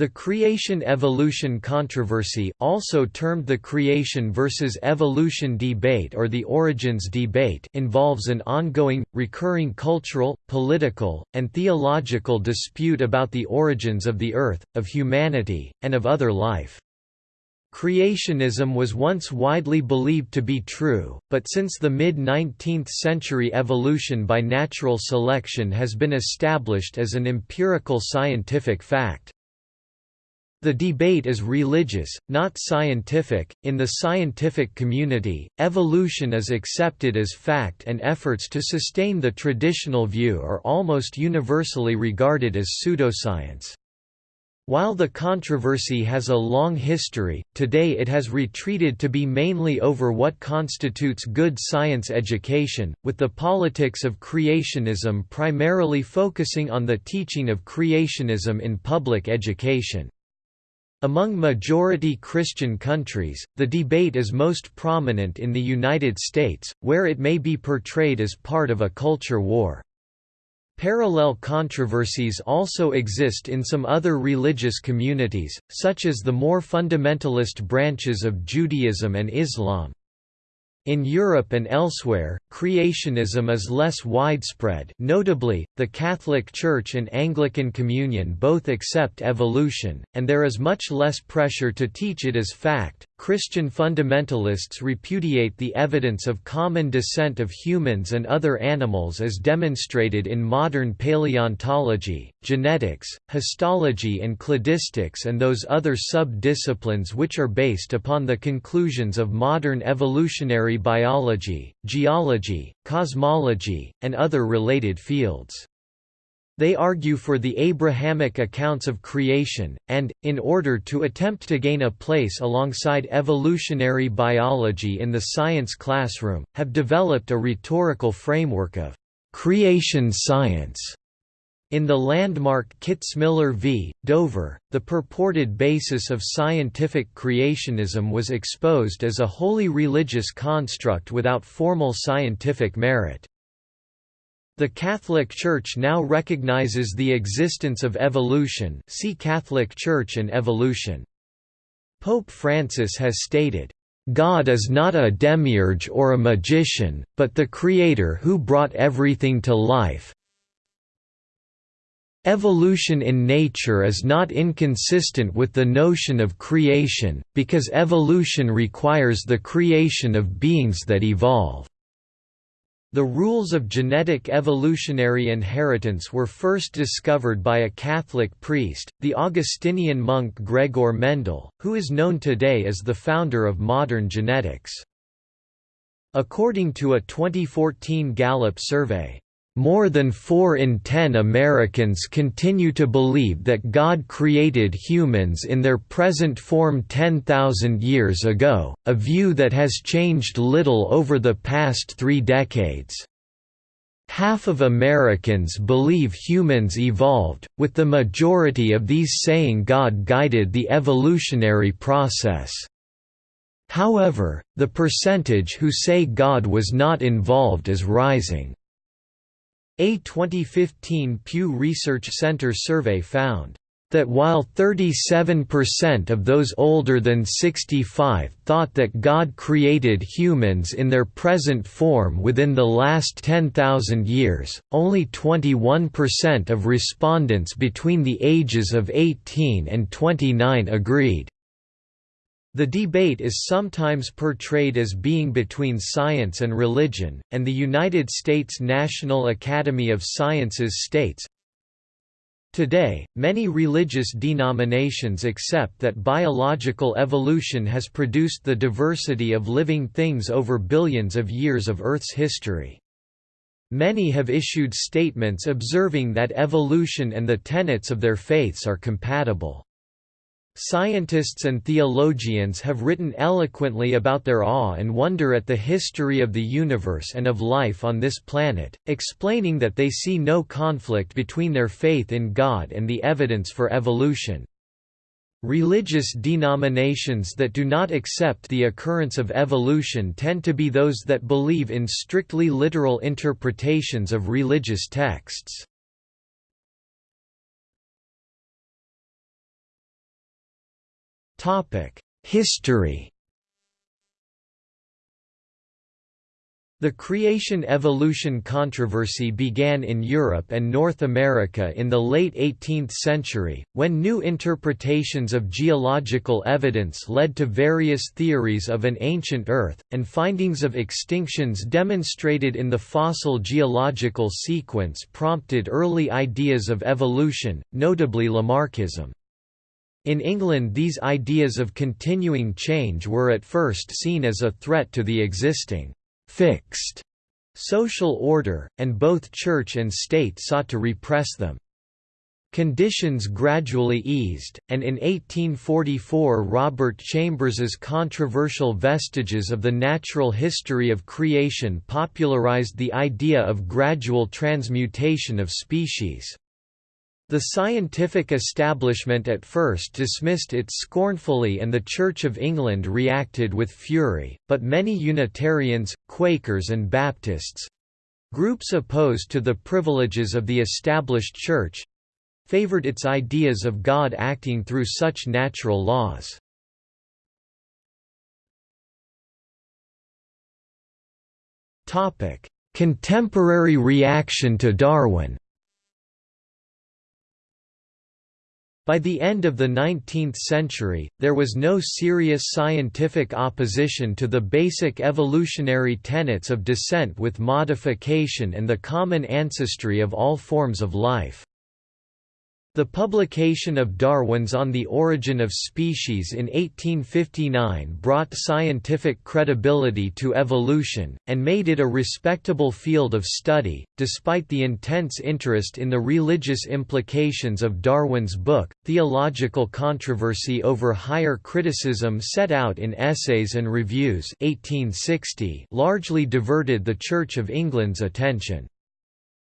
The creation-evolution controversy also termed the creation versus evolution debate or the origins debate involves an ongoing, recurring cultural, political, and theological dispute about the origins of the Earth, of humanity, and of other life. Creationism was once widely believed to be true, but since the mid-19th century evolution by natural selection has been established as an empirical scientific fact. The debate is religious, not scientific. In the scientific community, evolution is accepted as fact and efforts to sustain the traditional view are almost universally regarded as pseudoscience. While the controversy has a long history, today it has retreated to be mainly over what constitutes good science education, with the politics of creationism primarily focusing on the teaching of creationism in public education. Among majority Christian countries, the debate is most prominent in the United States, where it may be portrayed as part of a culture war. Parallel controversies also exist in some other religious communities, such as the more fundamentalist branches of Judaism and Islam. In Europe and elsewhere, creationism is less widespread notably, the Catholic Church and Anglican Communion both accept evolution, and there is much less pressure to teach it as fact. Christian fundamentalists repudiate the evidence of common descent of humans and other animals as demonstrated in modern paleontology, genetics, histology and cladistics and those other sub-disciplines which are based upon the conclusions of modern evolutionary biology, geology, cosmology, and other related fields. They argue for the Abrahamic accounts of creation, and, in order to attempt to gain a place alongside evolutionary biology in the science classroom, have developed a rhetorical framework of creation science. In the landmark Kitzmiller v. Dover, the purported basis of scientific creationism was exposed as a wholly religious construct without formal scientific merit. The Catholic Church now recognizes the existence of evolution see Catholic Church and evolution. Pope Francis has stated, "...God is not a demiurge or a magician, but the Creator who brought everything to life, Evolution in nature is not inconsistent with the notion of creation, because evolution requires the creation of beings that evolve. The rules of genetic evolutionary inheritance were first discovered by a Catholic priest, the Augustinian monk Gregor Mendel, who is known today as the founder of modern genetics. According to a 2014 Gallup survey, more than 4 in 10 Americans continue to believe that God created humans in their present form 10,000 years ago, a view that has changed little over the past three decades. Half of Americans believe humans evolved, with the majority of these saying God guided the evolutionary process. However, the percentage who say God was not involved is rising. A 2015 Pew Research Center survey found that while 37% of those older than 65 thought that God created humans in their present form within the last 10,000 years, only 21% of respondents between the ages of 18 and 29 agreed. The debate is sometimes portrayed as being between science and religion, and the United States National Academy of Sciences states, Today, many religious denominations accept that biological evolution has produced the diversity of living things over billions of years of Earth's history. Many have issued statements observing that evolution and the tenets of their faiths are compatible. Scientists and theologians have written eloquently about their awe and wonder at the history of the universe and of life on this planet, explaining that they see no conflict between their faith in God and the evidence for evolution. Religious denominations that do not accept the occurrence of evolution tend to be those that believe in strictly literal interpretations of religious texts. History The creation-evolution controversy began in Europe and North America in the late 18th century, when new interpretations of geological evidence led to various theories of an ancient Earth, and findings of extinctions demonstrated in the fossil geological sequence prompted early ideas of evolution, notably Lamarckism. In England these ideas of continuing change were at first seen as a threat to the existing fixed social order, and both church and state sought to repress them. Conditions gradually eased, and in 1844 Robert Chambers's controversial Vestiges of the Natural History of Creation popularized the idea of gradual transmutation of species. The scientific establishment at first dismissed it scornfully and the Church of England reacted with fury, but many Unitarians, Quakers and Baptists—groups opposed to the privileges of the established Church—favored its ideas of God acting through such natural laws. Contemporary reaction to Darwin By the end of the 19th century, there was no serious scientific opposition to the basic evolutionary tenets of descent with modification and the common ancestry of all forms of life. The publication of Darwin's On the Origin of Species in 1859 brought scientific credibility to evolution, and made it a respectable field of study, despite the intense interest in the religious implications of Darwin's book. Theological controversy over higher criticism set out in Essays and Reviews 1860 largely diverted the Church of England's attention.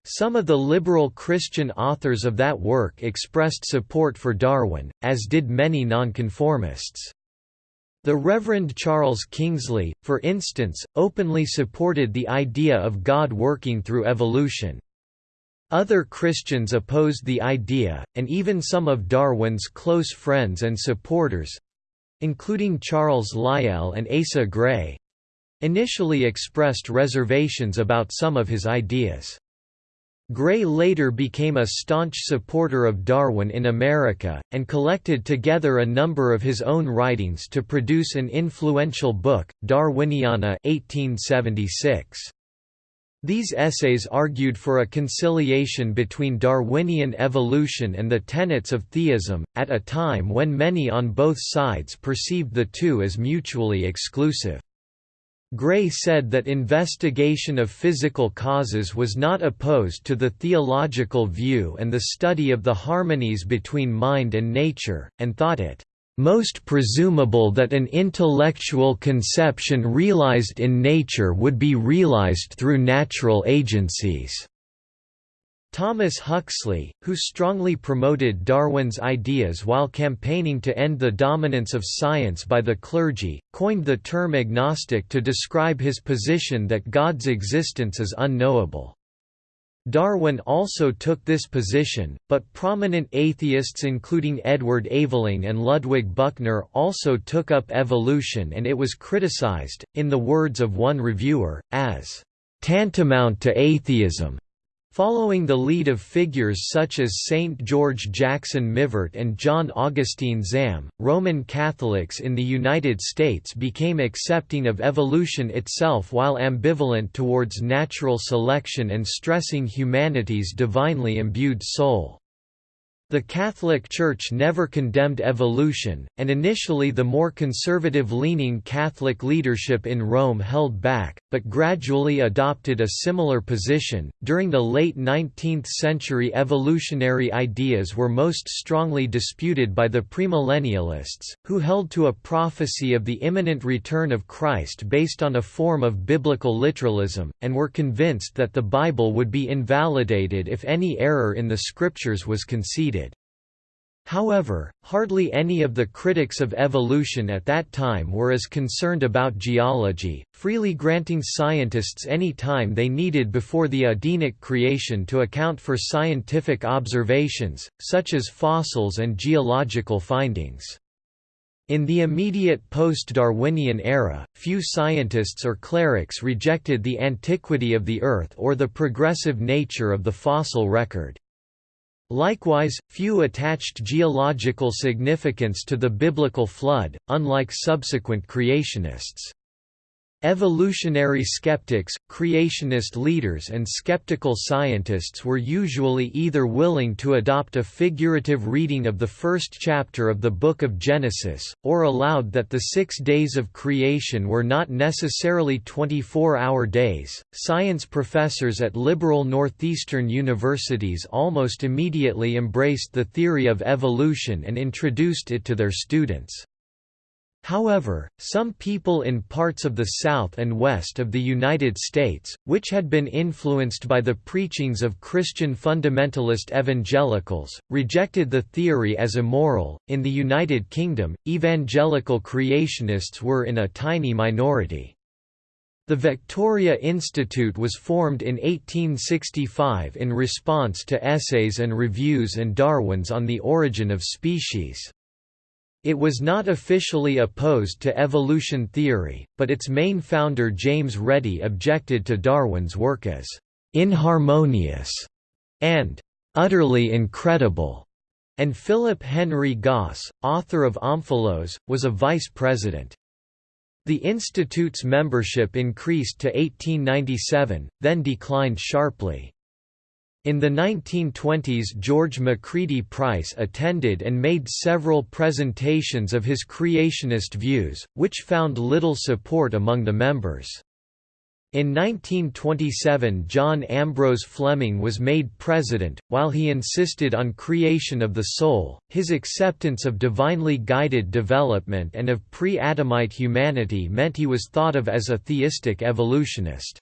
Some of the liberal Christian authors of that work expressed support for Darwin, as did many nonconformists. The Reverend Charles Kingsley, for instance, openly supported the idea of God working through evolution. Other Christians opposed the idea, and even some of Darwin's close friends and supporters—including Charles Lyell and Asa Gray—initially expressed reservations about some of his ideas. Gray later became a staunch supporter of Darwin in America, and collected together a number of his own writings to produce an influential book, Darwiniana 1876. These essays argued for a conciliation between Darwinian evolution and the tenets of theism, at a time when many on both sides perceived the two as mutually exclusive. Gray said that investigation of physical causes was not opposed to the theological view and the study of the harmonies between mind and nature, and thought it most presumable that an intellectual conception realized in nature would be realized through natural agencies. Thomas Huxley, who strongly promoted Darwin's ideas while campaigning to end the dominance of science by the clergy, coined the term agnostic to describe his position that God's existence is unknowable. Darwin also took this position, but prominent atheists including Edward Aveling and Ludwig Büchner also took up evolution and it was criticized, in the words of one reviewer, as tantamount to atheism. Following the lead of figures such as Saint George Jackson Mivart and John Augustine Zahm, Roman Catholics in the United States became accepting of evolution itself while ambivalent towards natural selection and stressing humanity's divinely imbued soul. The Catholic Church never condemned evolution, and initially the more conservative-leaning Catholic leadership in Rome held back, but gradually adopted a similar position. During the late 19th century, evolutionary ideas were most strongly disputed by the premillennialists, who held to a prophecy of the imminent return of Christ based on a form of biblical literalism, and were convinced that the Bible would be invalidated if any error in the scriptures was conceded. However, hardly any of the critics of evolution at that time were as concerned about geology, freely granting scientists any time they needed before the Adamic creation to account for scientific observations, such as fossils and geological findings. In the immediate post-Darwinian era, few scientists or clerics rejected the antiquity of the Earth or the progressive nature of the fossil record. Likewise, few attached geological significance to the biblical flood, unlike subsequent creationists. Evolutionary skeptics, creationist leaders and skeptical scientists were usually either willing to adopt a figurative reading of the first chapter of the Book of Genesis, or allowed that the six days of creation were not necessarily 24 hour days. Science professors at liberal northeastern universities almost immediately embraced the theory of evolution and introduced it to their students. However, some people in parts of the South and West of the United States, which had been influenced by the preachings of Christian fundamentalist evangelicals, rejected the theory as immoral. In the United Kingdom, evangelical creationists were in a tiny minority. The Victoria Institute was formed in 1865 in response to essays and reviews and Darwin's On the Origin of Species. It was not officially opposed to evolution theory, but its main founder James Reddie objected to Darwin's work as «inharmonious» and «utterly incredible», and Philip Henry Gosse, author of Omphalos, was a vice president. The institute's membership increased to 1897, then declined sharply. In the 1920s George Macready Price attended and made several presentations of his creationist views, which found little support among the members. In 1927 John Ambrose Fleming was made president, while he insisted on creation of the soul, his acceptance of divinely guided development and of pre-Adamite humanity meant he was thought of as a theistic evolutionist.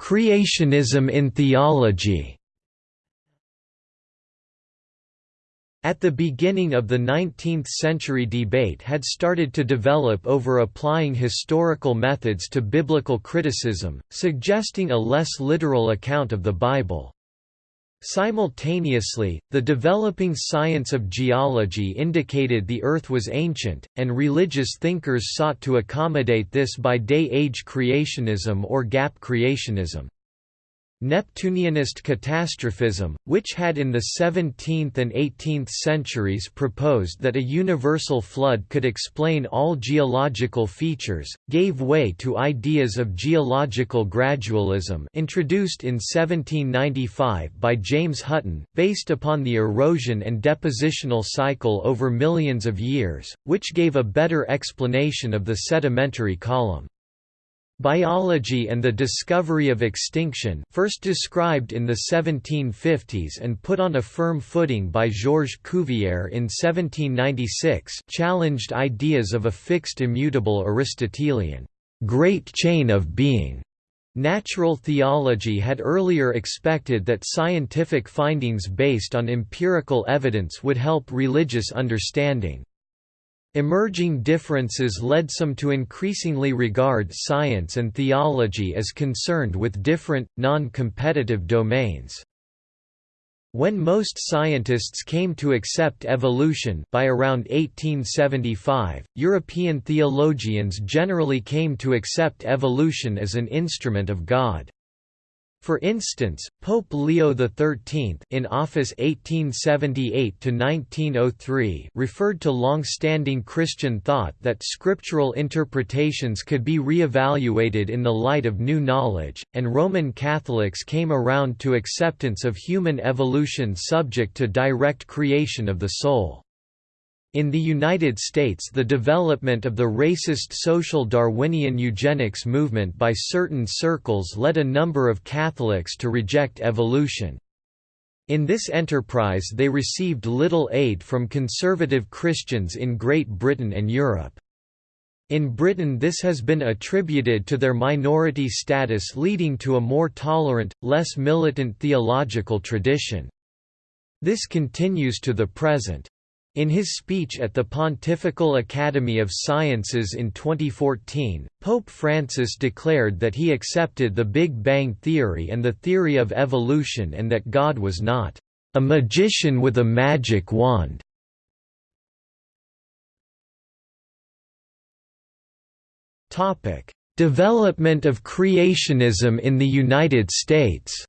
Creationism in theology. At the beginning of the 19th-century debate had started to develop over applying historical methods to biblical criticism, suggesting a less literal account of the Bible. Simultaneously, the developing science of geology indicated the Earth was ancient, and religious thinkers sought to accommodate this by day-age creationism or gap creationism. Neptunianist catastrophism, which had in the 17th and 18th centuries proposed that a universal flood could explain all geological features, gave way to ideas of geological gradualism introduced in 1795 by James Hutton, based upon the erosion and depositional cycle over millions of years, which gave a better explanation of the sedimentary column. Biology and the discovery of extinction first described in the 1750s and put on a firm footing by Georges Cuvier in 1796 challenged ideas of a fixed immutable Aristotelian, "...great chain of being." Natural theology had earlier expected that scientific findings based on empirical evidence would help religious understanding. Emerging differences led some to increasingly regard science and theology as concerned with different, non-competitive domains. When most scientists came to accept evolution by around 1875, European theologians generally came to accept evolution as an instrument of God. For instance, Pope Leo XIII in office 1878–1903 referred to long-standing Christian thought that scriptural interpretations could be re-evaluated in the light of new knowledge, and Roman Catholics came around to acceptance of human evolution subject to direct creation of the soul. In the United States the development of the racist social Darwinian eugenics movement by certain circles led a number of Catholics to reject evolution. In this enterprise they received little aid from conservative Christians in Great Britain and Europe. In Britain this has been attributed to their minority status leading to a more tolerant, less militant theological tradition. This continues to the present. In his speech at the Pontifical Academy of Sciences in 2014, Pope Francis declared that he accepted the Big Bang Theory and the theory of evolution and that God was not a magician with a magic wand. Development of creationism in the United States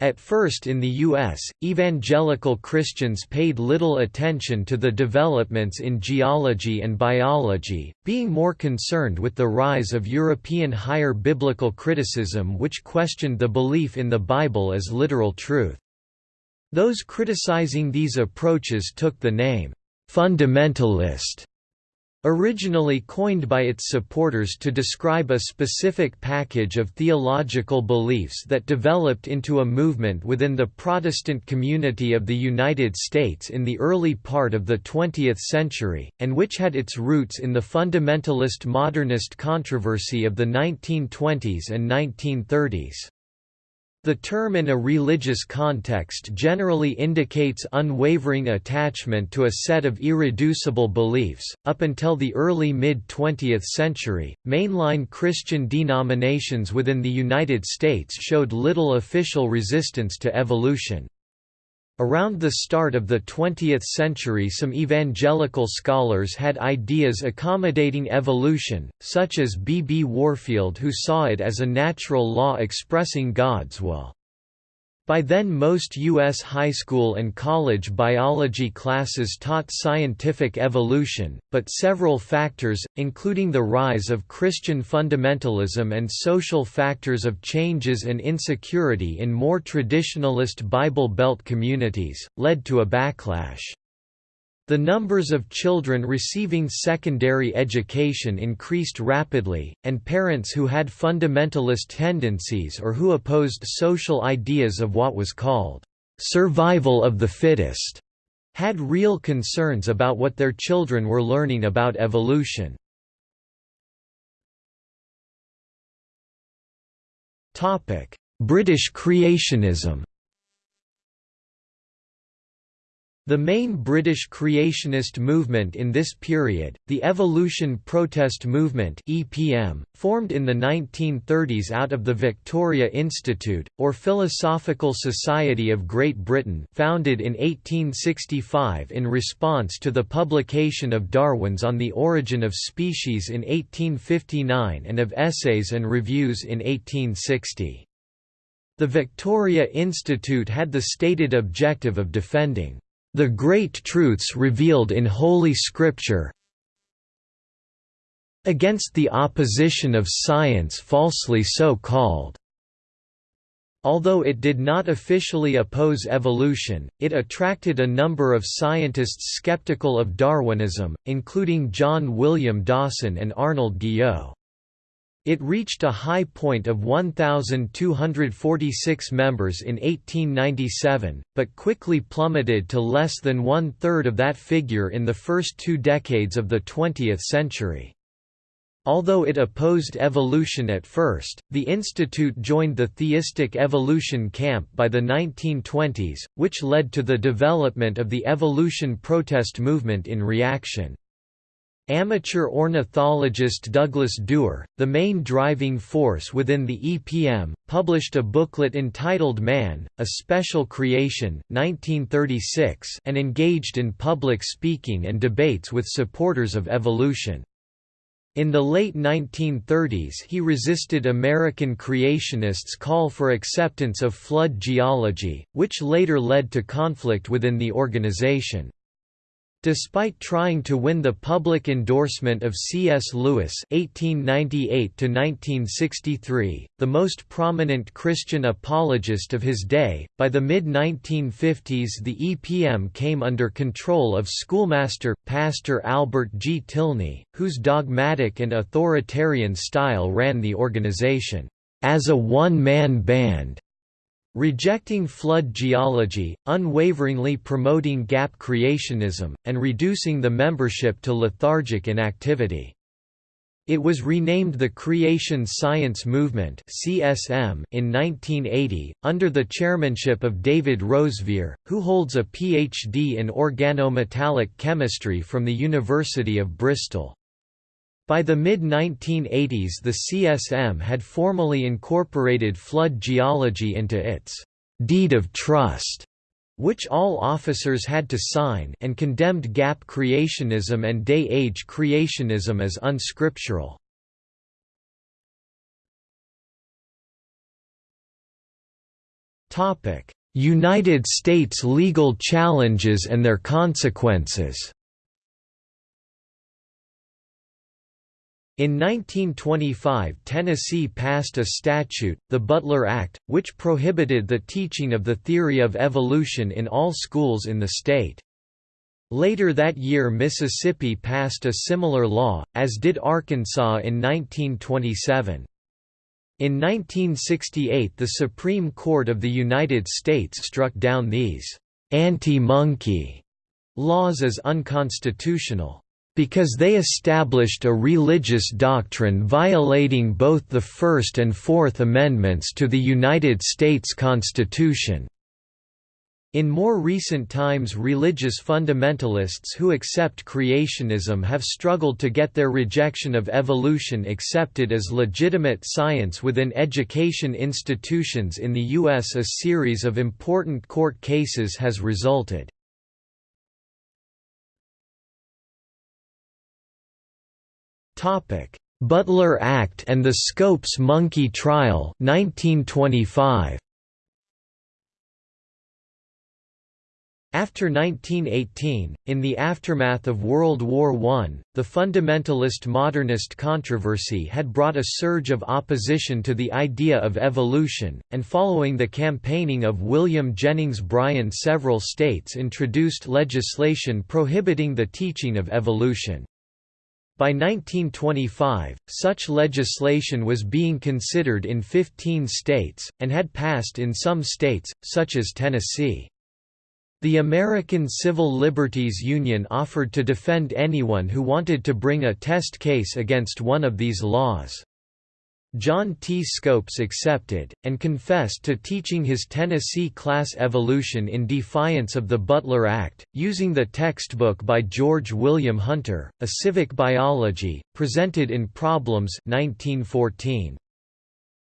At first in the U.S., evangelical Christians paid little attention to the developments in geology and biology, being more concerned with the rise of European higher biblical criticism which questioned the belief in the Bible as literal truth. Those criticizing these approaches took the name, "'fundamentalist' Originally coined by its supporters to describe a specific package of theological beliefs that developed into a movement within the Protestant community of the United States in the early part of the 20th century, and which had its roots in the fundamentalist modernist controversy of the 1920s and 1930s. The term in a religious context generally indicates unwavering attachment to a set of irreducible beliefs. Up until the early mid 20th century, mainline Christian denominations within the United States showed little official resistance to evolution. Around the start of the 20th century some evangelical scholars had ideas accommodating evolution, such as B. B. Warfield who saw it as a natural law expressing God's will. By then most U.S. high school and college biology classes taught scientific evolution, but several factors, including the rise of Christian fundamentalism and social factors of changes and insecurity in more traditionalist Bible Belt communities, led to a backlash. The numbers of children receiving secondary education increased rapidly, and parents who had fundamentalist tendencies or who opposed social ideas of what was called survival of the fittest had real concerns about what their children were learning about evolution. British creationism The main British creationist movement in this period, the Evolution Protest Movement (EPM), formed in the 1930s out of the Victoria Institute, or Philosophical Society of Great Britain founded in 1865 in response to the publication of Darwin's On the Origin of Species in 1859 and of Essays and Reviews in 1860. The Victoria Institute had the stated objective of defending the great truths revealed in Holy Scripture against the opposition of science falsely so called. Although it did not officially oppose evolution, it attracted a number of scientists skeptical of Darwinism, including John William Dawson and Arnold Guyot. It reached a high point of 1,246 members in 1897, but quickly plummeted to less than one-third of that figure in the first two decades of the 20th century. Although it opposed evolution at first, the institute joined the theistic evolution camp by the 1920s, which led to the development of the evolution protest movement in reaction. Amateur ornithologist Douglas Dewar, the main driving force within the EPM, published a booklet entitled Man, A Special Creation 1936 and engaged in public speaking and debates with supporters of evolution. In the late 1930s he resisted American creationists' call for acceptance of flood geology, which later led to conflict within the organization. Despite trying to win the public endorsement of C.S. Lewis (1898–1963), the most prominent Christian apologist of his day, by the mid-1950s the EPM came under control of schoolmaster Pastor Albert G. Tilney, whose dogmatic and authoritarian style ran the organization as a one-man band rejecting flood geology, unwaveringly promoting gap creationism, and reducing the membership to lethargic inactivity. It was renamed the Creation Science Movement (CSM) in 1980 under the chairmanship of David Roseveare, who holds a PhD in organometallic chemistry from the University of Bristol. By the mid-1980s the CSM had formally incorporated flood geology into its «deed of trust» which all officers had to sign and condemned gap creationism and day-age creationism as unscriptural. United States legal challenges and their consequences In 1925 Tennessee passed a statute, the Butler Act, which prohibited the teaching of the theory of evolution in all schools in the state. Later that year Mississippi passed a similar law, as did Arkansas in 1927. In 1968 the Supreme Court of the United States struck down these «anti-monkey» laws as unconstitutional because they established a religious doctrine violating both the First and Fourth Amendments to the United States Constitution. In more recent times religious fundamentalists who accept creationism have struggled to get their rejection of evolution accepted as legitimate science within education institutions in the U.S. A series of important court cases has resulted. Butler Act and the Scopes Monkey Trial 1925. After 1918, in the aftermath of World War I, the fundamentalist modernist controversy had brought a surge of opposition to the idea of evolution, and following the campaigning of William Jennings Bryan several states introduced legislation prohibiting the teaching of evolution. By 1925, such legislation was being considered in 15 states, and had passed in some states, such as Tennessee. The American Civil Liberties Union offered to defend anyone who wanted to bring a test case against one of these laws. John T. Scopes accepted, and confessed to teaching his Tennessee class evolution in defiance of the Butler Act, using the textbook by George William Hunter, A Civic Biology, presented in Problems 1914.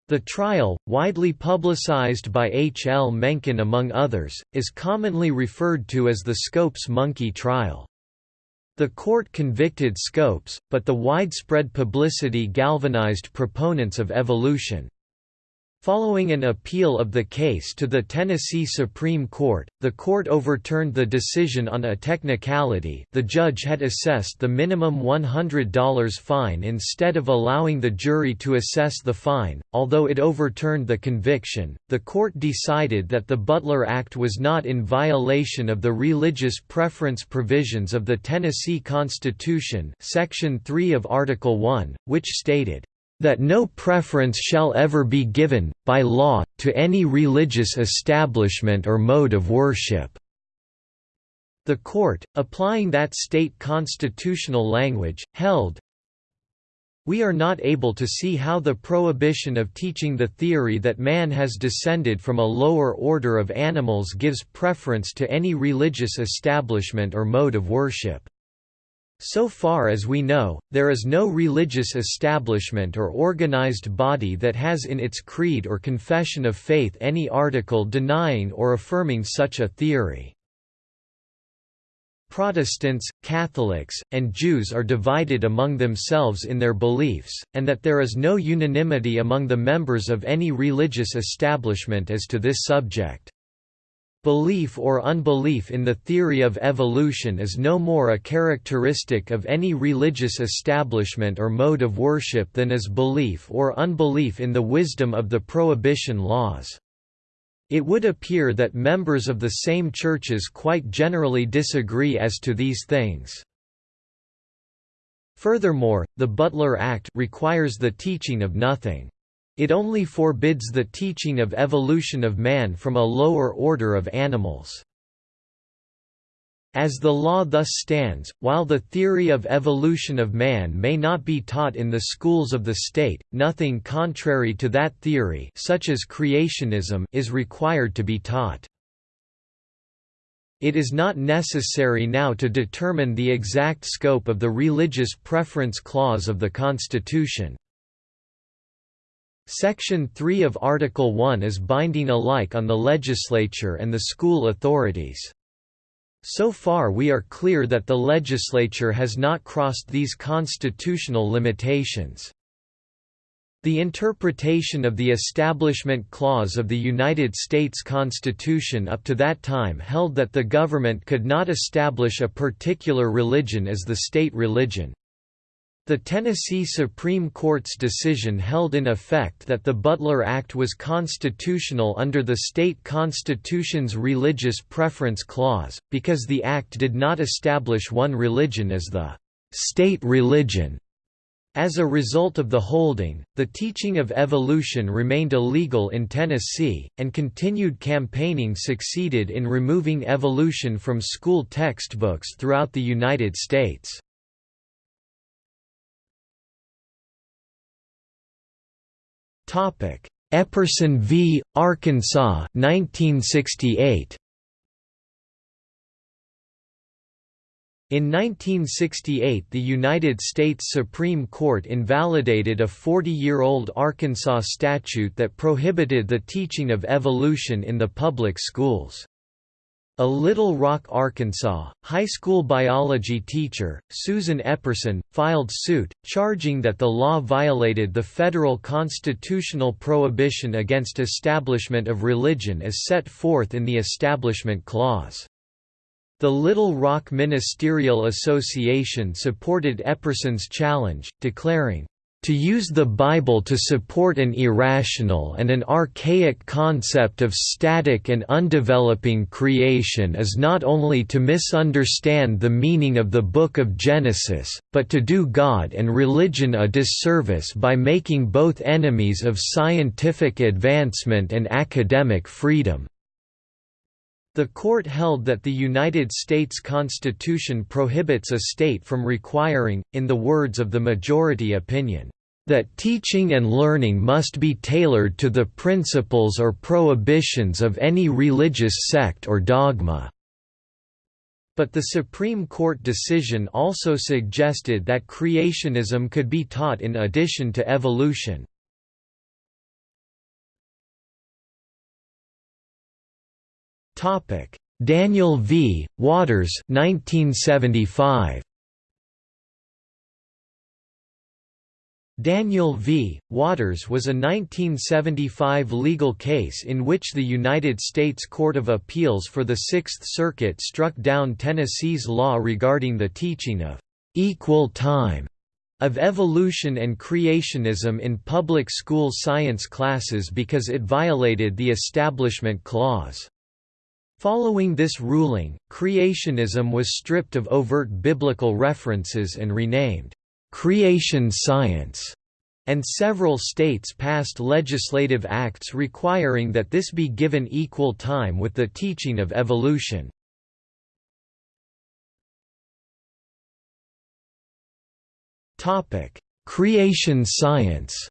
The trial, widely publicized by H. L. Mencken among others, is commonly referred to as the Scopes monkey trial. The court convicted Scopes, but the widespread publicity galvanized proponents of evolution. Following an appeal of the case to the Tennessee Supreme Court, the court overturned the decision on a technicality the judge had assessed the minimum $100 fine instead of allowing the jury to assess the fine. Although it overturned the conviction, the court decided that the Butler Act was not in violation of the religious preference provisions of the Tennessee Constitution Section 3 of Article 1, which stated, that no preference shall ever be given, by law, to any religious establishment or mode of worship." The court, applying that state constitutional language, held, we are not able to see how the prohibition of teaching the theory that man has descended from a lower order of animals gives preference to any religious establishment or mode of worship. So far as we know, there is no religious establishment or organized body that has in its creed or confession of faith any article denying or affirming such a theory. Protestants, Catholics, and Jews are divided among themselves in their beliefs, and that there is no unanimity among the members of any religious establishment as to this subject. Belief or unbelief in the theory of evolution is no more a characteristic of any religious establishment or mode of worship than is belief or unbelief in the wisdom of the prohibition laws. It would appear that members of the same churches quite generally disagree as to these things. Furthermore, the Butler Act requires the teaching of nothing. It only forbids the teaching of evolution of man from a lower order of animals. As the law thus stands, while the theory of evolution of man may not be taught in the schools of the state, nothing contrary to that theory such as creationism is required to be taught. It is not necessary now to determine the exact scope of the religious preference clause of the Constitution. Section 3 of Article 1 is binding alike on the legislature and the school authorities. So far we are clear that the legislature has not crossed these constitutional limitations. The interpretation of the Establishment Clause of the United States Constitution up to that time held that the government could not establish a particular religion as the state religion. The Tennessee Supreme Court's decision held in effect that the Butler Act was constitutional under the state constitution's Religious Preference Clause, because the act did not establish one religion as the state religion. As a result of the holding, the teaching of evolution remained illegal in Tennessee, and continued campaigning succeeded in removing evolution from school textbooks throughout the United States. Topic: Epperson v. Arkansas 1968. In 1968 the United States Supreme Court invalidated a 40-year-old Arkansas statute that prohibited the teaching of evolution in the public schools. A Little Rock, Arkansas, high school biology teacher, Susan Epperson, filed suit, charging that the law violated the federal constitutional prohibition against establishment of religion as set forth in the Establishment Clause. The Little Rock Ministerial Association supported Epperson's challenge, declaring, to use the Bible to support an irrational and an archaic concept of static and undeveloping creation is not only to misunderstand the meaning of the Book of Genesis, but to do God and religion a disservice by making both enemies of scientific advancement and academic freedom. The court held that the United States Constitution prohibits a state from requiring, in the words of the majority opinion, that teaching and learning must be tailored to the principles or prohibitions of any religious sect or dogma." But the Supreme Court decision also suggested that creationism could be taught in addition to evolution. Daniel v. Waters 1975. Daniel v. Waters was a 1975 legal case in which the United States Court of Appeals for the Sixth Circuit struck down Tennessee's law regarding the teaching of «equal time» of evolution and creationism in public school science classes because it violated the Establishment Clause. Following this ruling, creationism was stripped of overt biblical references and renamed creation science, and several states passed legislative acts requiring that this be given equal time with the teaching of evolution. Creation science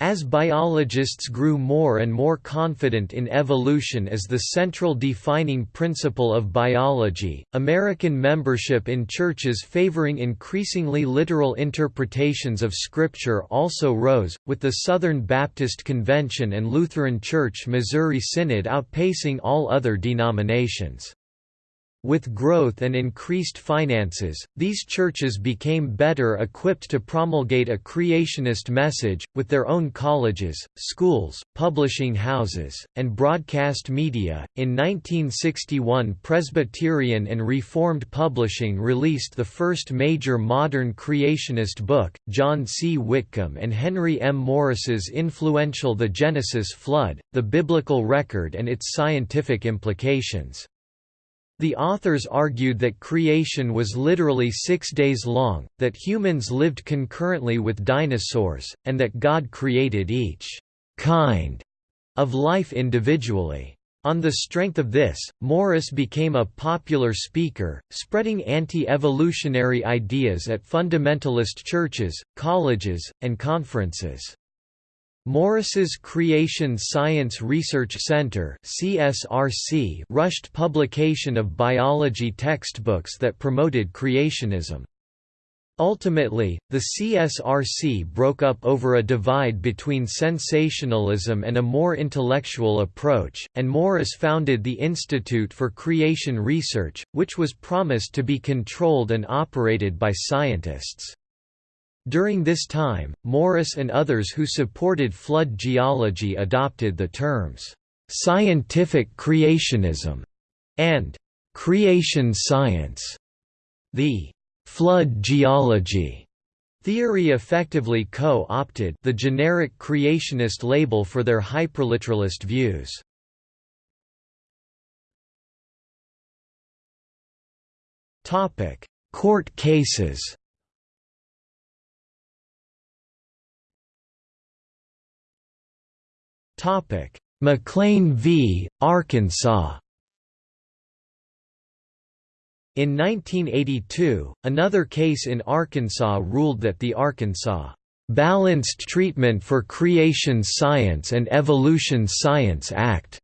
As biologists grew more and more confident in evolution as the central defining principle of biology, American membership in churches favoring increasingly literal interpretations of Scripture also rose, with the Southern Baptist Convention and Lutheran Church Missouri Synod outpacing all other denominations. With growth and increased finances, these churches became better equipped to promulgate a creationist message, with their own colleges, schools, publishing houses, and broadcast media. In 1961, Presbyterian and Reformed Publishing released the first major modern creationist book, John C. Whitcomb and Henry M. Morris's influential The Genesis Flood, The Biblical Record and its Scientific Implications. The authors argued that creation was literally six days long, that humans lived concurrently with dinosaurs, and that God created each «kind» of life individually. On the strength of this, Morris became a popular speaker, spreading anti-evolutionary ideas at fundamentalist churches, colleges, and conferences. Morris's Creation Science Research Center (CSRC) rushed publication of biology textbooks that promoted creationism. Ultimately, the CSRC broke up over a divide between sensationalism and a more intellectual approach, and Morris founded the Institute for Creation Research, which was promised to be controlled and operated by scientists. During this time, Morris and others who supported flood geology adopted the terms, "...scientific creationism", and "...creation science". The flood geology theory effectively co-opted the generic creationist label for their hyperliteralist views. Court cases. Topic: McLean v. Arkansas. In 1982, another case in Arkansas ruled that the Arkansas Balanced Treatment for Creation Science and Evolution Science Act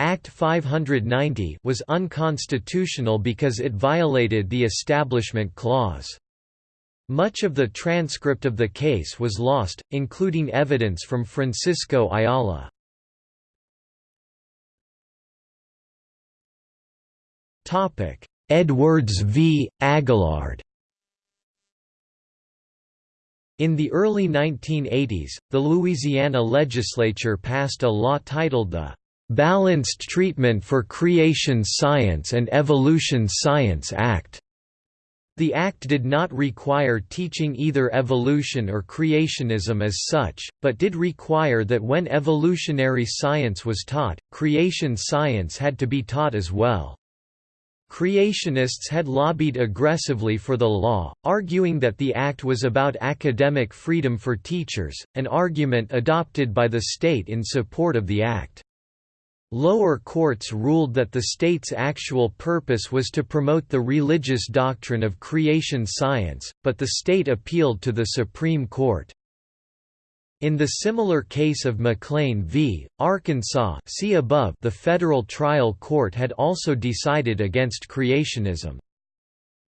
Act 590 was unconstitutional because it violated the Establishment Clause. Much of the transcript of the case was lost, including evidence from Francisco Ayala. Edwards v. Aguillard in the early 1980s, the Louisiana legislature passed a law titled the "'Balanced Treatment for Creation Science and Evolution Science Act' The act did not require teaching either evolution or creationism as such, but did require that when evolutionary science was taught, creation science had to be taught as well. Creationists had lobbied aggressively for the law, arguing that the act was about academic freedom for teachers, an argument adopted by the state in support of the act. Lower courts ruled that the state's actual purpose was to promote the religious doctrine of creation science, but the state appealed to the Supreme Court. In the similar case of McLean v. Arkansas see above, the federal trial court had also decided against creationism.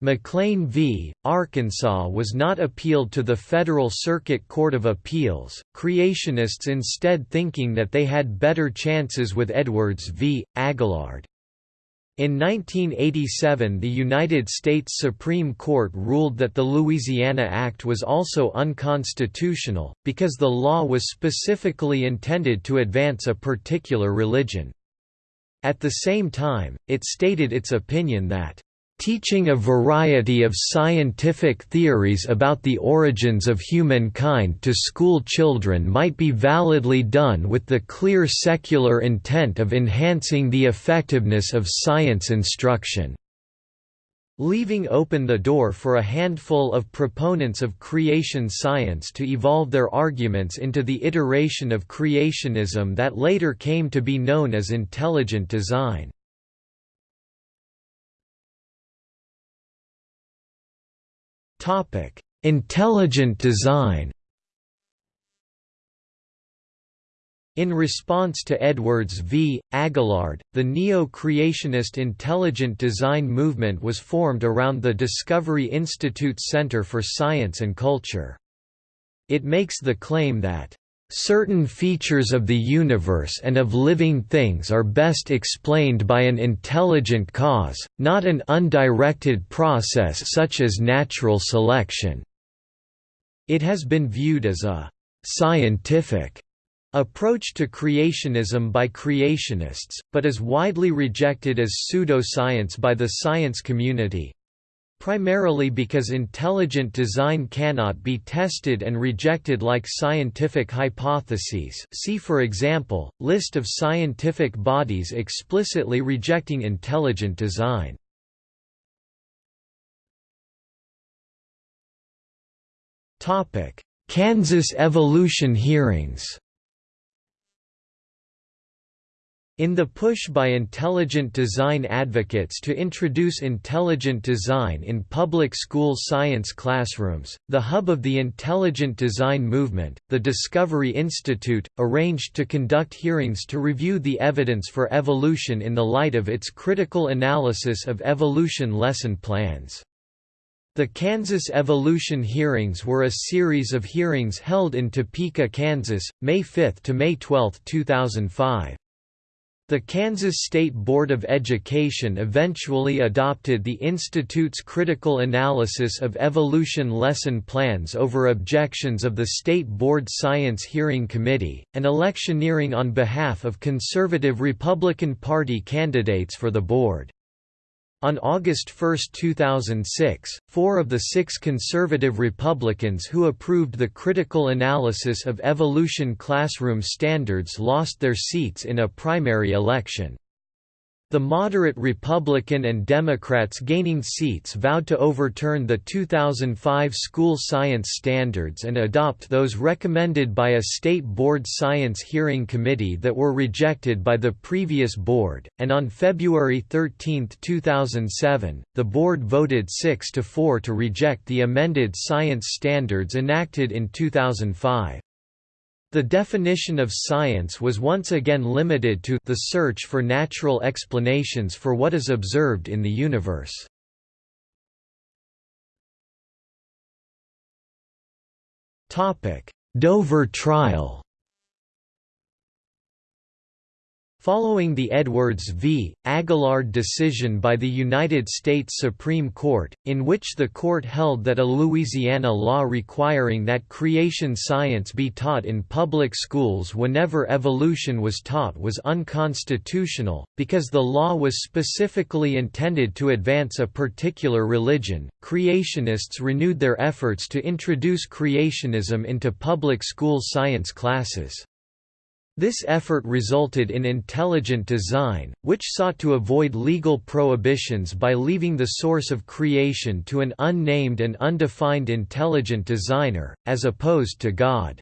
McLean v. Arkansas was not appealed to the Federal Circuit Court of Appeals, creationists instead thinking that they had better chances with Edwards v. Aguillard. In 1987 the United States Supreme Court ruled that the Louisiana Act was also unconstitutional, because the law was specifically intended to advance a particular religion. At the same time, it stated its opinion that Teaching a variety of scientific theories about the origins of humankind to school children might be validly done with the clear secular intent of enhancing the effectiveness of science instruction leaving open the door for a handful of proponents of creation science to evolve their arguments into the iteration of creationism that later came to be known as intelligent design. Topic: Intelligent design. In response to Edwards v. Aguillard, the neo-creationist intelligent design movement was formed around the Discovery Institute's Center for Science and Culture. It makes the claim that Certain features of the universe and of living things are best explained by an intelligent cause, not an undirected process such as natural selection. It has been viewed as a «scientific» approach to creationism by creationists, but is widely rejected as pseudoscience by the science community, primarily because intelligent design cannot be tested and rejected like scientific hypotheses see for example, list of scientific bodies explicitly rejecting intelligent design. Kansas evolution hearings In the push by intelligent design advocates to introduce intelligent design in public school science classrooms, the hub of the intelligent design movement, the Discovery Institute, arranged to conduct hearings to review the evidence for evolution in the light of its critical analysis of evolution lesson plans. The Kansas Evolution Hearings were a series of hearings held in Topeka, Kansas, May 5 to May 12, 2005. The Kansas State Board of Education eventually adopted the Institute's critical analysis of evolution lesson plans over objections of the State Board Science Hearing Committee, and electioneering on behalf of conservative Republican Party candidates for the board. On August 1, 2006, four of the six conservative Republicans who approved the critical analysis of evolution classroom standards lost their seats in a primary election. The moderate Republican and Democrats gaining seats vowed to overturn the 2005 school science standards and adopt those recommended by a state board science hearing committee that were rejected by the previous board, and on February 13, 2007, the board voted 6 to 4 to reject the amended science standards enacted in 2005. The definition of science was once again limited to the search for natural explanations for what is observed in the universe. Dover trial Following the Edwards v. Aguillard decision by the United States Supreme Court, in which the court held that a Louisiana law requiring that creation science be taught in public schools whenever evolution was taught was unconstitutional, because the law was specifically intended to advance a particular religion, creationists renewed their efforts to introduce creationism into public school science classes. This effort resulted in intelligent design, which sought to avoid legal prohibitions by leaving the source of creation to an unnamed and undefined intelligent designer, as opposed to God.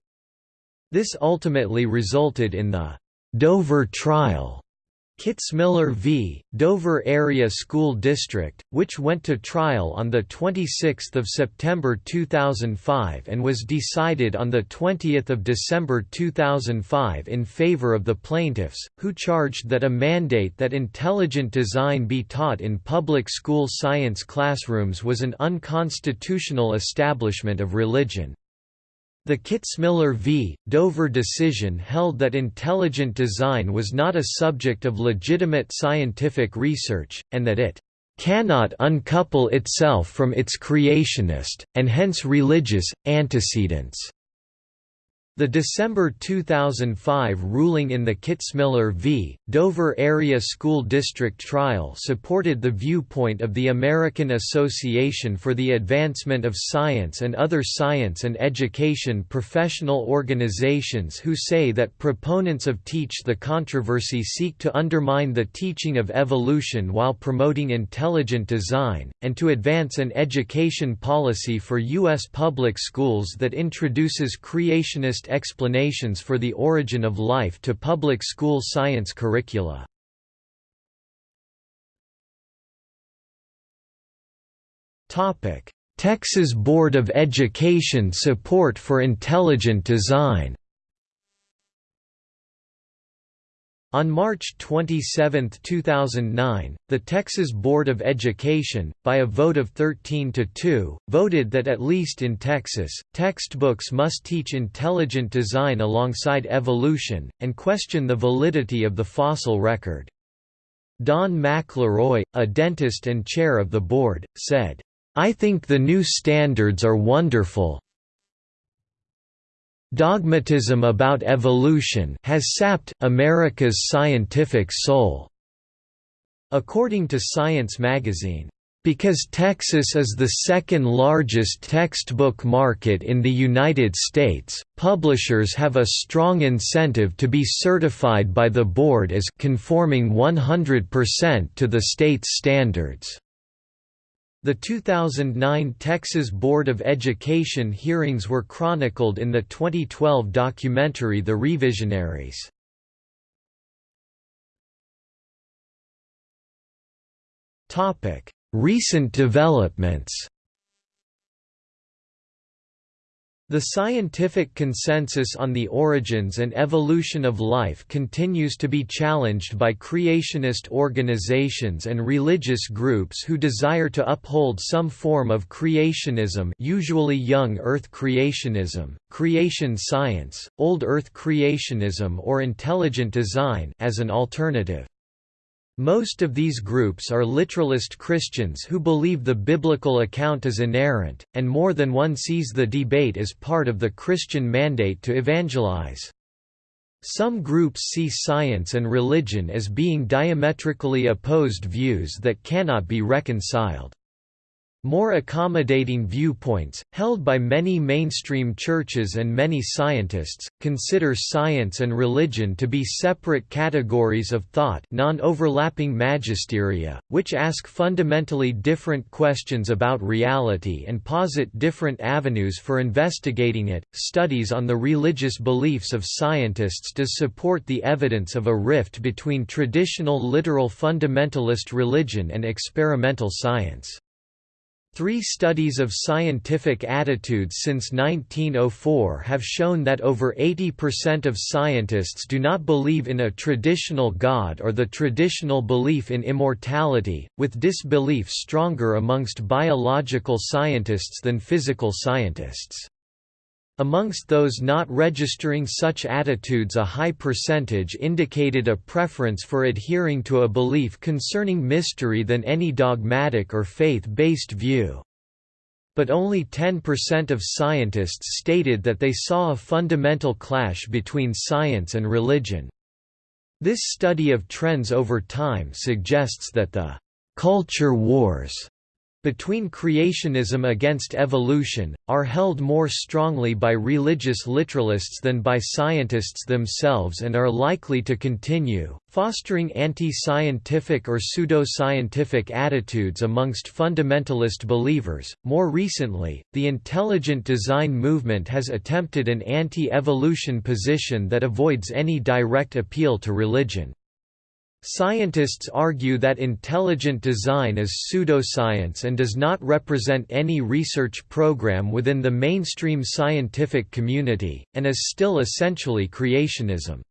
This ultimately resulted in the Dover Trial, Kitzmiller v. Dover Area School District, which went to trial on 26 September 2005 and was decided on 20 December 2005 in favor of the plaintiffs, who charged that a mandate that intelligent design be taught in public school science classrooms was an unconstitutional establishment of religion. The Kitzmiller v. Dover decision held that intelligent design was not a subject of legitimate scientific research, and that it cannot uncouple itself from its creationist, and hence religious, antecedents. The December 2005 ruling in the Kitzmiller v. Dover Area School District trial supported the viewpoint of the American Association for the Advancement of Science and other science and education professional organizations who say that proponents of Teach the Controversy seek to undermine the teaching of evolution while promoting intelligent design, and to advance an education policy for U.S. public schools that introduces creationist explanations for the origin of life to public school science curricula. Texas Board of Education support for intelligent design On March 27, 2009, the Texas Board of Education, by a vote of 13 to 2, voted that at least in Texas, textbooks must teach intelligent design alongside evolution, and question the validity of the fossil record. Don McLeroy, a dentist and chair of the board, said, I think the new standards are wonderful, Dogmatism about evolution has sapped America's scientific soul. According to Science magazine, because Texas is the second largest textbook market in the United States, publishers have a strong incentive to be certified by the board as conforming 100% to the state's standards. The 2009 Texas Board of Education hearings were chronicled in the 2012 documentary The Revisionaries. Recent developments The scientific consensus on the origins and evolution of life continues to be challenged by creationist organizations and religious groups who desire to uphold some form of creationism usually young Earth creationism, creation science, old Earth creationism or intelligent design as an alternative. Most of these groups are literalist Christians who believe the biblical account is inerrant, and more than one sees the debate as part of the Christian mandate to evangelize. Some groups see science and religion as being diametrically opposed views that cannot be reconciled. More accommodating viewpoints, held by many mainstream churches and many scientists, consider science and religion to be separate categories of thought non-overlapping magisteria, which ask fundamentally different questions about reality and posit different avenues for investigating it. Studies on the religious beliefs of scientists does support the evidence of a rift between traditional literal fundamentalist religion and experimental science. Three studies of scientific attitudes since 1904 have shown that over 80% of scientists do not believe in a traditional God or the traditional belief in immortality, with disbelief stronger amongst biological scientists than physical scientists. Amongst those not registering such attitudes a high percentage indicated a preference for adhering to a belief concerning mystery than any dogmatic or faith-based view. But only 10% of scientists stated that they saw a fundamental clash between science and religion. This study of trends over time suggests that the «culture wars» between creationism against evolution, are held more strongly by religious literalists than by scientists themselves and are likely to continue, fostering anti-scientific or pseudo-scientific attitudes amongst fundamentalist believers. More recently, the intelligent design movement has attempted an anti-evolution position that avoids any direct appeal to religion. Scientists argue that intelligent design is pseudoscience and does not represent any research program within the mainstream scientific community, and is still essentially creationism.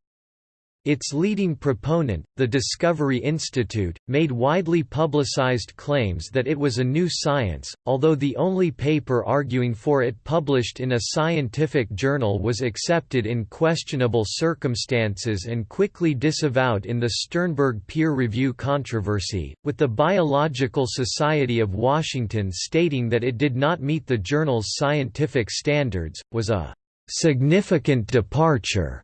Its leading proponent, the Discovery Institute, made widely publicized claims that it was a new science, although the only paper arguing for it published in a scientific journal was accepted in questionable circumstances and quickly disavowed in the Sternberg peer review controversy, with the Biological Society of Washington stating that it did not meet the journal's scientific standards, was a significant departure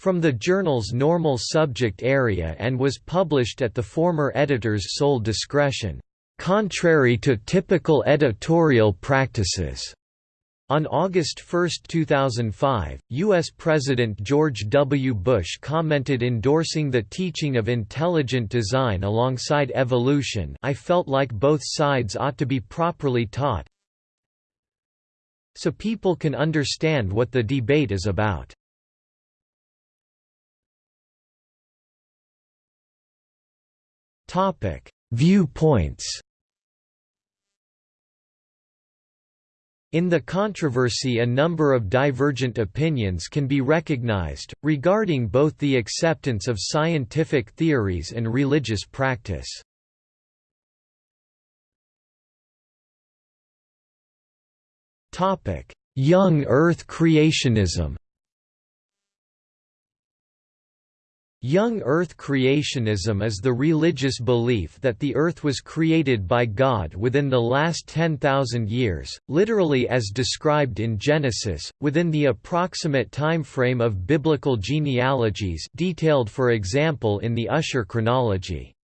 from the journal's normal subject area and was published at the former editor's sole discretion, contrary to typical editorial practices. On August 1, 2005, U.S. President George W. Bush commented endorsing the teaching of intelligent design alongside evolution I felt like both sides ought to be properly taught so people can understand what the debate is about. Topic: Viewpoints. In the controversy a number of divergent opinions can be recognized, regarding both the acceptance of scientific theories and religious practice. Young Earth creationism Young Earth creationism is the religious belief that the Earth was created by God within the last 10,000 years, literally as described in Genesis, within the approximate time frame of biblical genealogies detailed for example in the Ussher chronology.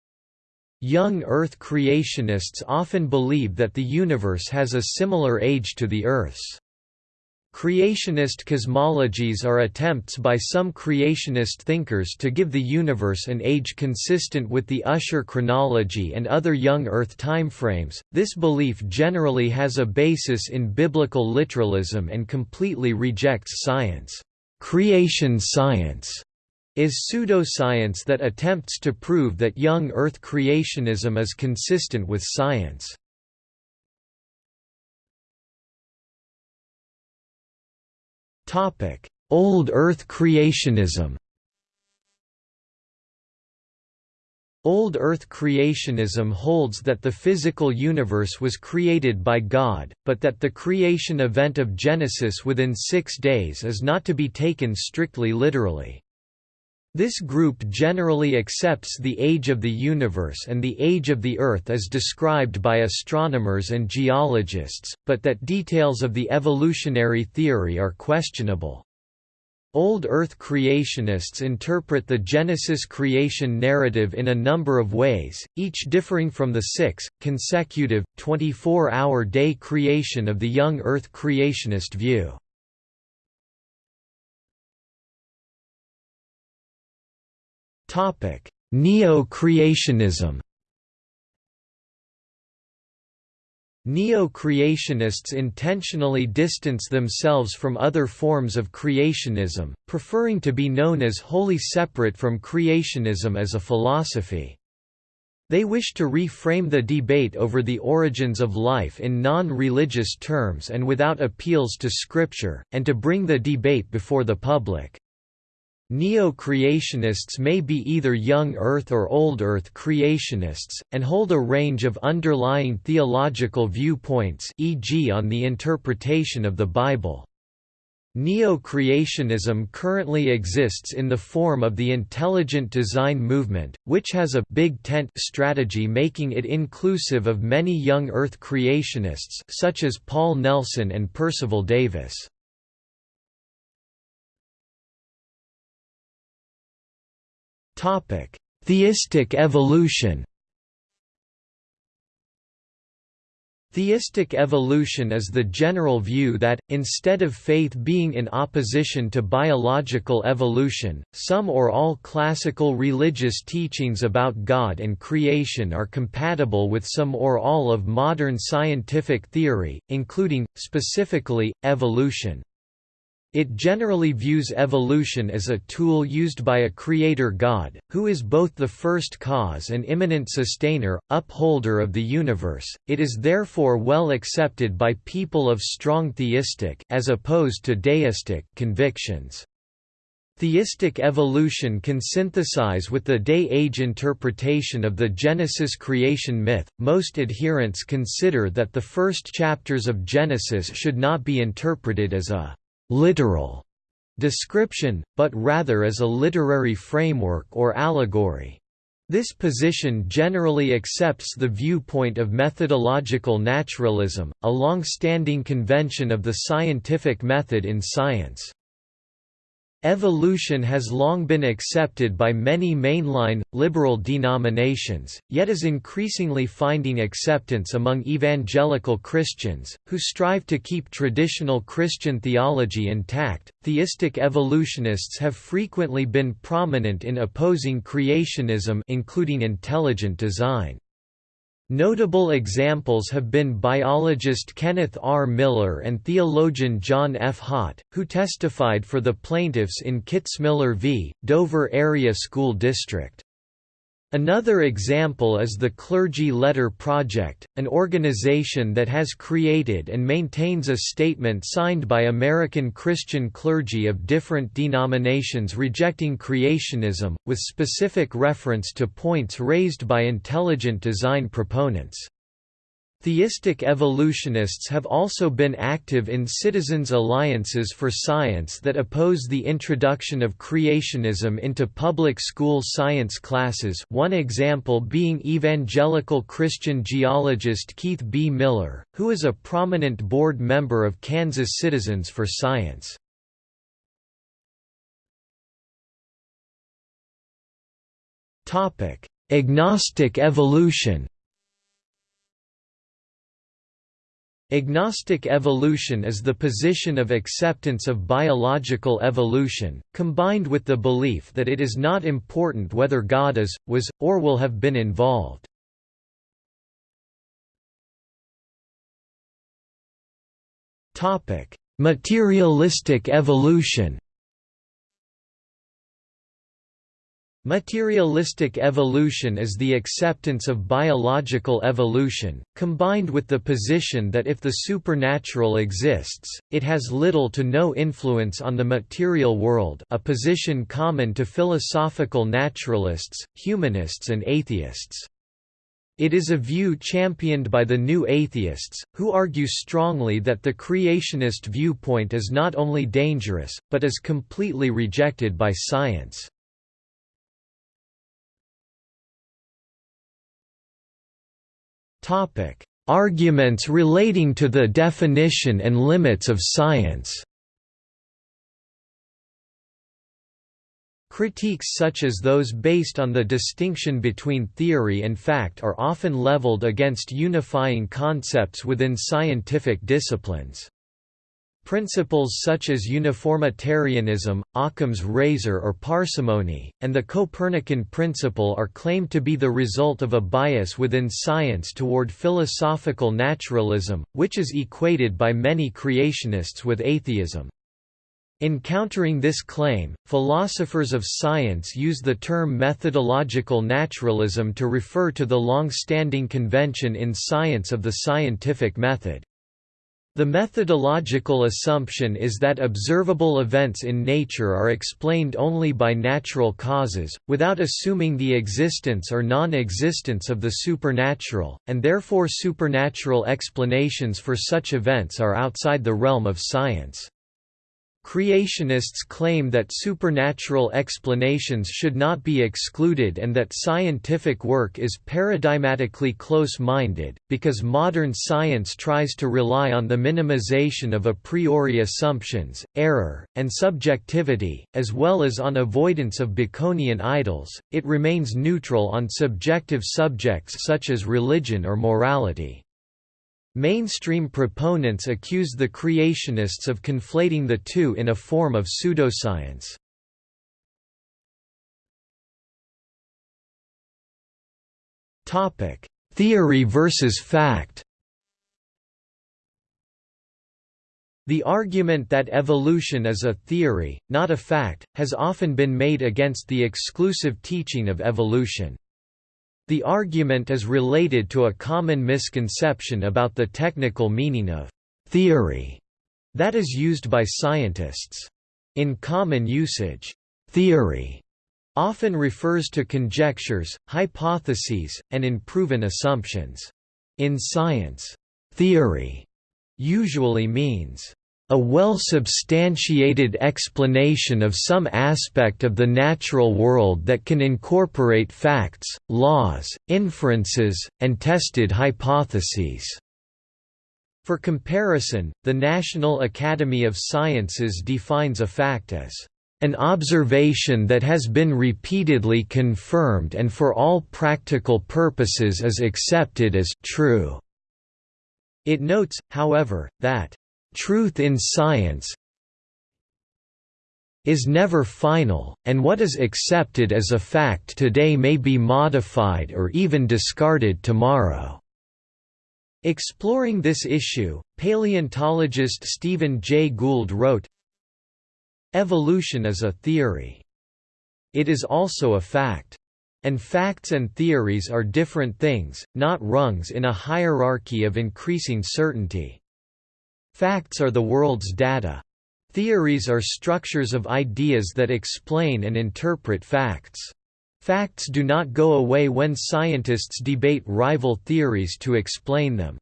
Young Earth creationists often believe that the universe has a similar age to the Earth's. Creationist cosmologies are attempts by some creationist thinkers to give the universe an age consistent with the Ussher chronology and other young Earth timeframes. This belief generally has a basis in biblical literalism and completely rejects science, creation science, is pseudoscience that attempts to prove that young Earth creationism is consistent with science. Old Earth creationism Old Earth creationism holds that the physical universe was created by God, but that the creation event of Genesis within six days is not to be taken strictly literally. This group generally accepts the age of the universe and the age of the Earth as described by astronomers and geologists, but that details of the evolutionary theory are questionable. Old Earth creationists interpret the Genesis creation narrative in a number of ways, each differing from the six, consecutive, 24-hour day creation of the young Earth creationist view. Neo-creationism Neo-creationists intentionally distance themselves from other forms of creationism, preferring to be known as wholly separate from creationism as a philosophy. They wish to reframe the debate over the origins of life in non-religious terms and without appeals to scripture, and to bring the debate before the public. Neo-creationists may be either young Earth or old Earth creationists, and hold a range of underlying theological viewpoints e.g. on the interpretation of the Bible. Neo-creationism currently exists in the form of the intelligent design movement, which has a big tent strategy making it inclusive of many young Earth creationists such as Paul Nelson and Percival Davis. Topic: Theistic evolution. Theistic evolution is the general view that, instead of faith being in opposition to biological evolution, some or all classical religious teachings about God and creation are compatible with some or all of modern scientific theory, including, specifically, evolution. It generally views evolution as a tool used by a creator god, who is both the first cause and immanent sustainer, upholder of the universe. It is therefore well accepted by people of strong theistic as opposed to deistic convictions. Theistic evolution can synthesize with the day-age interpretation of the Genesis creation myth. Most adherents consider that the first chapters of Genesis should not be interpreted as a literal description, but rather as a literary framework or allegory. This position generally accepts the viewpoint of methodological naturalism, a long-standing convention of the scientific method in science. Evolution has long been accepted by many mainline, liberal denominations, yet is increasingly finding acceptance among evangelical Christians, who strive to keep traditional Christian theology intact. Theistic evolutionists have frequently been prominent in opposing creationism, including intelligent design. Notable examples have been biologist Kenneth R. Miller and theologian John F. Haught, who testified for the plaintiffs in Kitzmiller v. Dover Area School District. Another example is the Clergy Letter Project, an organization that has created and maintains a statement signed by American Christian clergy of different denominations rejecting creationism, with specific reference to points raised by intelligent design proponents. Theistic evolutionists have also been active in citizens' alliances for science that oppose the introduction of creationism into public school science classes one example being evangelical Christian geologist Keith B. Miller, who is a prominent board member of Kansas Citizens for Science. Agnostic evolution Agnostic evolution is the position of acceptance of biological evolution, combined with the belief that it is not important whether God is, was, or will have been involved. Materialistic evolution Materialistic evolution is the acceptance of biological evolution, combined with the position that if the supernatural exists, it has little to no influence on the material world a position common to philosophical naturalists, humanists and atheists. It is a view championed by the new atheists, who argue strongly that the creationist viewpoint is not only dangerous, but is completely rejected by science. Arguments relating to the definition and limits of science Critiques such as those based on the distinction between theory and fact are often leveled against unifying concepts within scientific disciplines. Principles such as uniformitarianism, Occam's razor or parsimony, and the Copernican principle are claimed to be the result of a bias within science toward philosophical naturalism, which is equated by many creationists with atheism. In countering this claim, philosophers of science use the term methodological naturalism to refer to the long-standing convention in science of the scientific method. The methodological assumption is that observable events in nature are explained only by natural causes, without assuming the existence or non-existence of the supernatural, and therefore supernatural explanations for such events are outside the realm of science. Creationists claim that supernatural explanations should not be excluded and that scientific work is paradigmatically close-minded, because modern science tries to rely on the minimization of a priori assumptions, error, and subjectivity, as well as on avoidance of Baconian idols, it remains neutral on subjective subjects such as religion or morality. Mainstream proponents accuse the creationists of conflating the two in a form of pseudoscience. Theory versus fact The argument that evolution is a theory, not a fact, has often been made against the exclusive teaching of evolution. The argument is related to a common misconception about the technical meaning of «theory» that is used by scientists. In common usage, «theory» often refers to conjectures, hypotheses, and unproven assumptions. In science, «theory» usually means a well-substantiated explanation of some aspect of the natural world that can incorporate facts, laws, inferences, and tested hypotheses." For comparison, the National Academy of Sciences defines a fact as an observation that has been repeatedly confirmed and for all practical purposes is accepted as true. It notes, however, that Truth in science is never final, and what is accepted as a fact today may be modified or even discarded tomorrow. Exploring this issue, paleontologist Stephen Jay Gould wrote, Evolution is a theory. It is also a fact. And facts and theories are different things, not rungs in a hierarchy of increasing certainty. Facts are the world's data. Theories are structures of ideas that explain and interpret facts. Facts do not go away when scientists debate rival theories to explain them.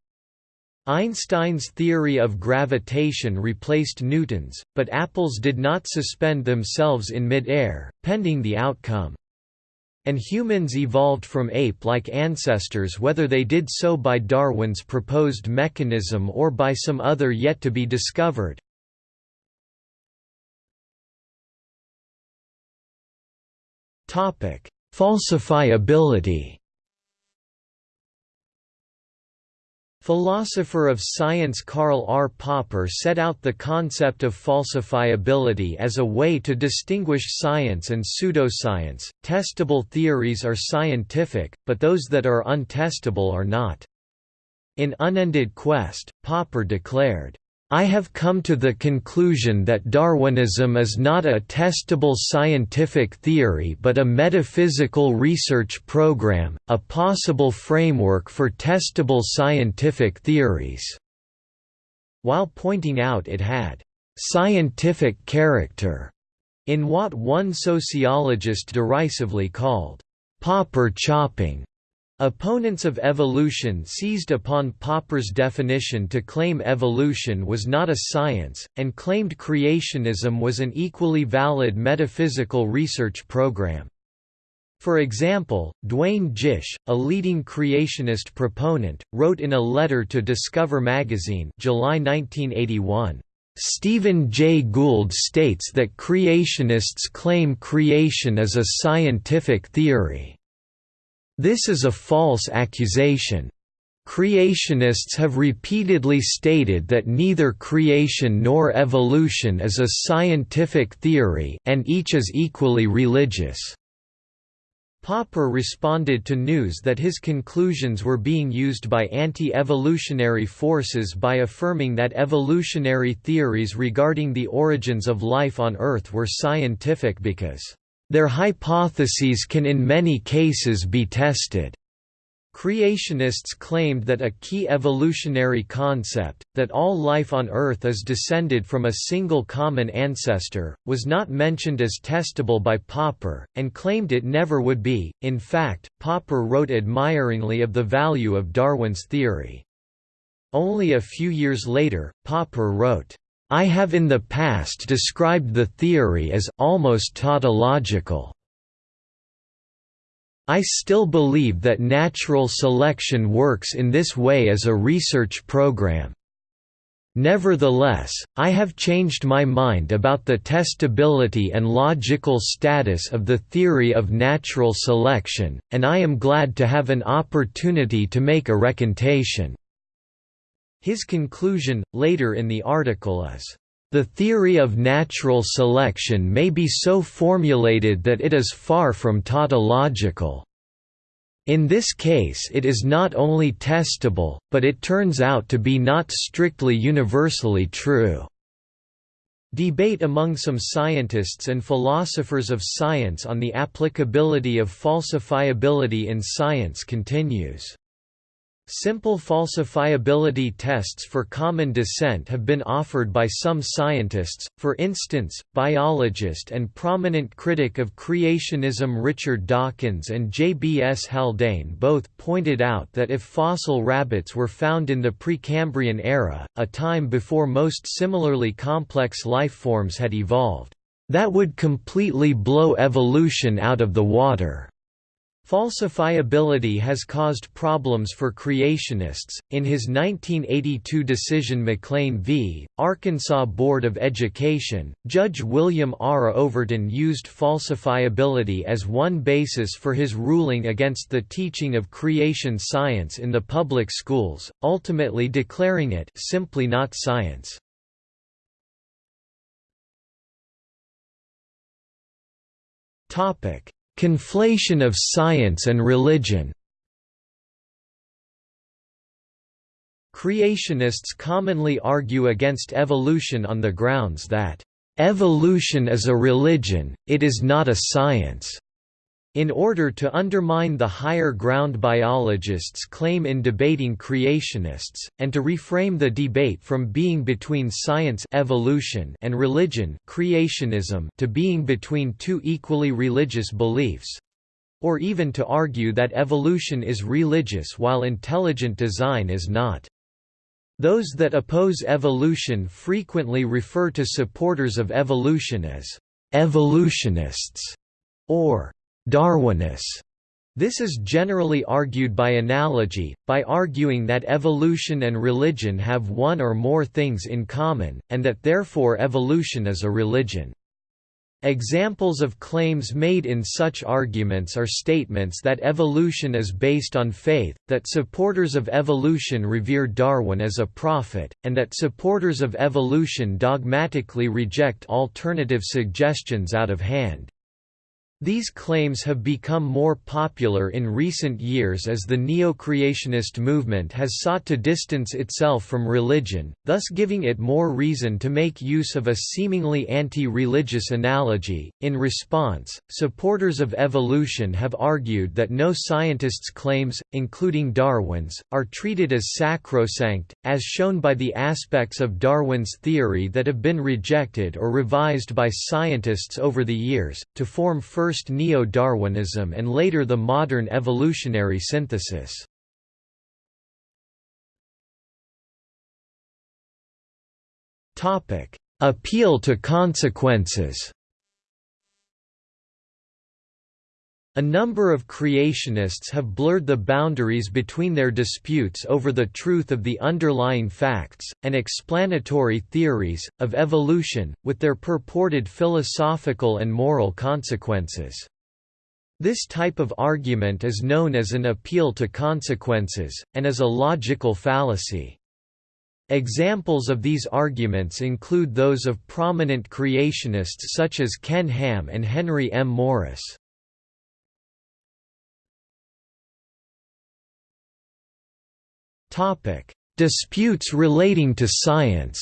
Einstein's theory of gravitation replaced Newton's, but apples did not suspend themselves in mid-air, pending the outcome. And humans evolved from ape-like ancestors whether they did so by Darwin's proposed mechanism or by some other yet to be discovered. Falsifiability Philosopher of science Karl R. Popper set out the concept of falsifiability as a way to distinguish science and pseudoscience. Testable theories are scientific, but those that are untestable are not. In Unended Quest, Popper declared, I have come to the conclusion that Darwinism is not a testable scientific theory but a metaphysical research program, a possible framework for testable scientific theories." While pointing out it had «scientific character» in what one sociologist derisively called «Popper chopping». Opponents of evolution seized upon Popper's definition to claim evolution was not a science, and claimed creationism was an equally valid metaphysical research program. For example, Duane Gish, a leading creationist proponent, wrote in a letter to Discover magazine July 1981, Stephen Jay Gould states that creationists claim creation is a scientific theory. This is a false accusation. Creationists have repeatedly stated that neither creation nor evolution is a scientific theory and each is equally religious. Popper responded to news that his conclusions were being used by anti-evolutionary forces by affirming that evolutionary theories regarding the origins of life on Earth were scientific because their hypotheses can in many cases be tested. Creationists claimed that a key evolutionary concept, that all life on Earth is descended from a single common ancestor, was not mentioned as testable by Popper, and claimed it never would be. In fact, Popper wrote admiringly of the value of Darwin's theory. Only a few years later, Popper wrote, I have in the past described the theory as almost tautological. I still believe that natural selection works in this way as a research program. Nevertheless, I have changed my mind about the testability and logical status of the theory of natural selection, and I am glad to have an opportunity to make a recantation. His conclusion, later in the article is, "...the theory of natural selection may be so formulated that it is far from tautological. In this case it is not only testable, but it turns out to be not strictly universally true." Debate among some scientists and philosophers of science on the applicability of falsifiability in science continues. Simple falsifiability tests for common descent have been offered by some scientists, for instance, biologist and prominent critic of creationism Richard Dawkins and J. B. S. Haldane both pointed out that if fossil rabbits were found in the Precambrian era, a time before most similarly complex life forms had evolved, that would completely blow evolution out of the water. Falsifiability has caused problems for creationists. In his 1982 decision McLean v. Arkansas Board of Education, Judge William R. Overton used falsifiability as one basis for his ruling against the teaching of creation science in the public schools, ultimately declaring it simply not science. Topic: Conflation of science and religion Creationists commonly argue against evolution on the grounds that, "...evolution is a religion, it is not a science." In order to undermine the higher ground biologists claim in debating creationists, and to reframe the debate from being between science evolution and religion creationism to being between two equally religious beliefs—or even to argue that evolution is religious while intelligent design is not. Those that oppose evolution frequently refer to supporters of evolution as «evolutionists» or Darwinists. This is generally argued by analogy, by arguing that evolution and religion have one or more things in common, and that therefore evolution is a religion. Examples of claims made in such arguments are statements that evolution is based on faith, that supporters of evolution revere Darwin as a prophet, and that supporters of evolution dogmatically reject alternative suggestions out of hand. These claims have become more popular in recent years as the neo-creationist movement has sought to distance itself from religion, thus giving it more reason to make use of a seemingly anti-religious analogy. In response, supporters of evolution have argued that no scientist's claims, including Darwin's, are treated as sacrosanct, as shown by the aspects of Darwin's theory that have been rejected or revised by scientists over the years, to form first first neo-Darwinism and later the modern evolutionary synthesis. Appeal to consequences A number of creationists have blurred the boundaries between their disputes over the truth of the underlying facts, and explanatory theories, of evolution, with their purported philosophical and moral consequences. This type of argument is known as an appeal to consequences, and is a logical fallacy. Examples of these arguments include those of prominent creationists such as Ken Ham and Henry M. Morris. Topic: Disputes relating to science.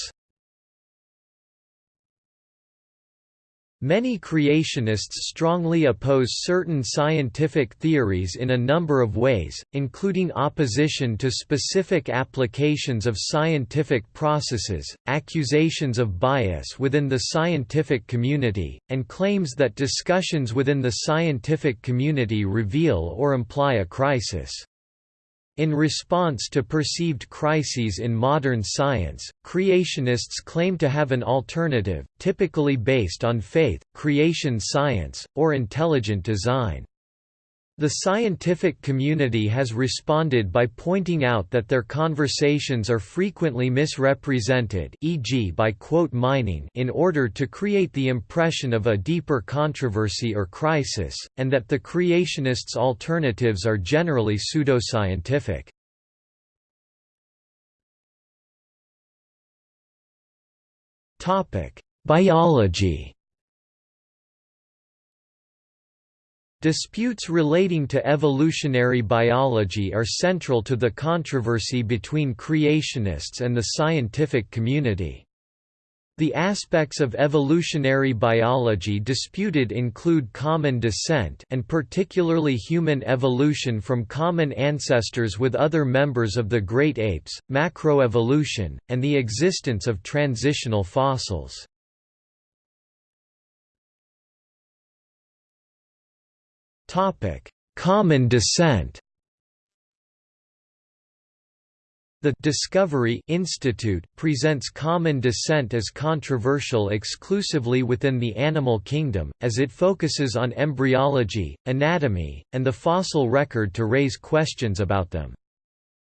Many creationists strongly oppose certain scientific theories in a number of ways, including opposition to specific applications of scientific processes, accusations of bias within the scientific community, and claims that discussions within the scientific community reveal or imply a crisis. In response to perceived crises in modern science, creationists claim to have an alternative, typically based on faith, creation science, or intelligent design. The scientific community has responded by pointing out that their conversations are frequently misrepresented e.g. by quote mining in order to create the impression of a deeper controversy or crisis, and that the creationists' alternatives are generally pseudoscientific. Biology Disputes relating to evolutionary biology are central to the controversy between creationists and the scientific community. The aspects of evolutionary biology disputed include common descent and particularly human evolution from common ancestors with other members of the great apes, macroevolution, and the existence of transitional fossils. Common descent The Discovery Institute presents common descent as controversial exclusively within the animal kingdom, as it focuses on embryology, anatomy, and the fossil record to raise questions about them.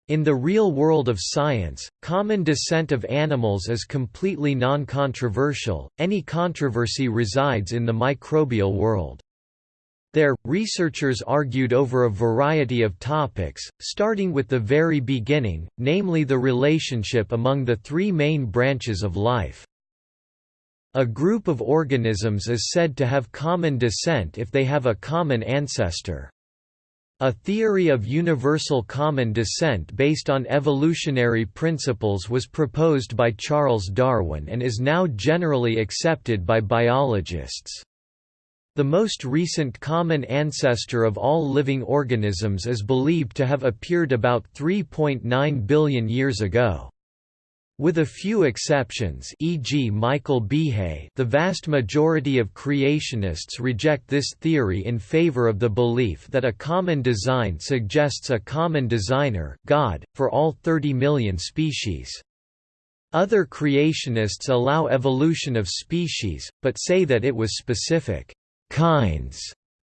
In the real world of science, common descent of animals is completely non-controversial, any controversy resides in the microbial world. There, researchers argued over a variety of topics, starting with the very beginning, namely the relationship among the three main branches of life. A group of organisms is said to have common descent if they have a common ancestor. A theory of universal common descent based on evolutionary principles was proposed by Charles Darwin and is now generally accepted by biologists. The most recent common ancestor of all living organisms is believed to have appeared about 3.9 billion years ago. With a few exceptions e.g. Michael Behe the vast majority of creationists reject this theory in favor of the belief that a common design suggests a common designer God, for all 30 million species. Other creationists allow evolution of species, but say that it was specific kinds,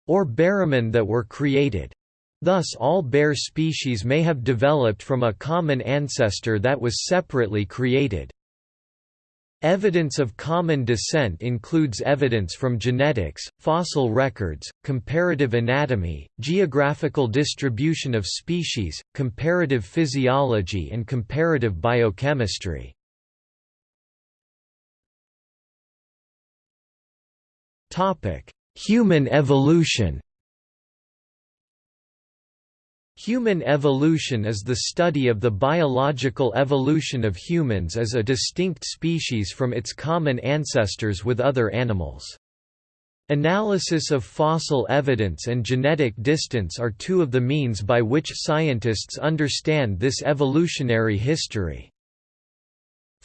or baramins that were created. Thus all bear species may have developed from a common ancestor that was separately created. Evidence of common descent includes evidence from genetics, fossil records, comparative anatomy, geographical distribution of species, comparative physiology and comparative biochemistry. Human evolution Human evolution is the study of the biological evolution of humans as a distinct species from its common ancestors with other animals. Analysis of fossil evidence and genetic distance are two of the means by which scientists understand this evolutionary history.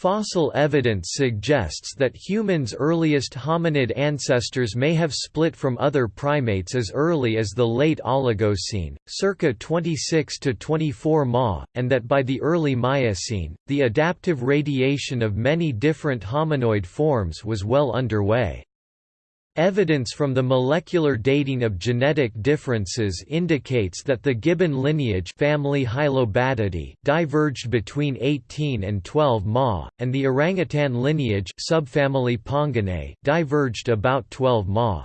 Fossil evidence suggests that humans' earliest hominid ancestors may have split from other primates as early as the late Oligocene, circa 26 to 24 Ma, and that by the early Miocene, the adaptive radiation of many different hominoid forms was well underway. Evidence from the molecular dating of genetic differences indicates that the gibbon lineage family Hylobatidae diverged between 18 and 12 Ma, and the orangutan lineage subfamily Ponginae diverged about 12 Ma.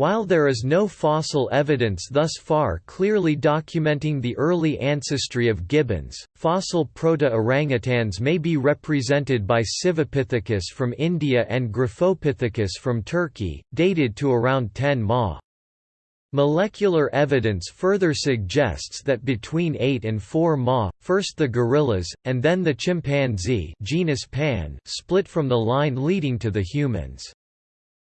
While there is no fossil evidence thus far clearly documenting the early ancestry of gibbons, fossil proto-orangutans may be represented by Sivapithecus from India and Griphopithecus from Turkey, dated to around 10 Ma. Molecular evidence further suggests that between 8 and 4 Ma, first the gorillas, and then the chimpanzee genus Pan split from the line leading to the humans.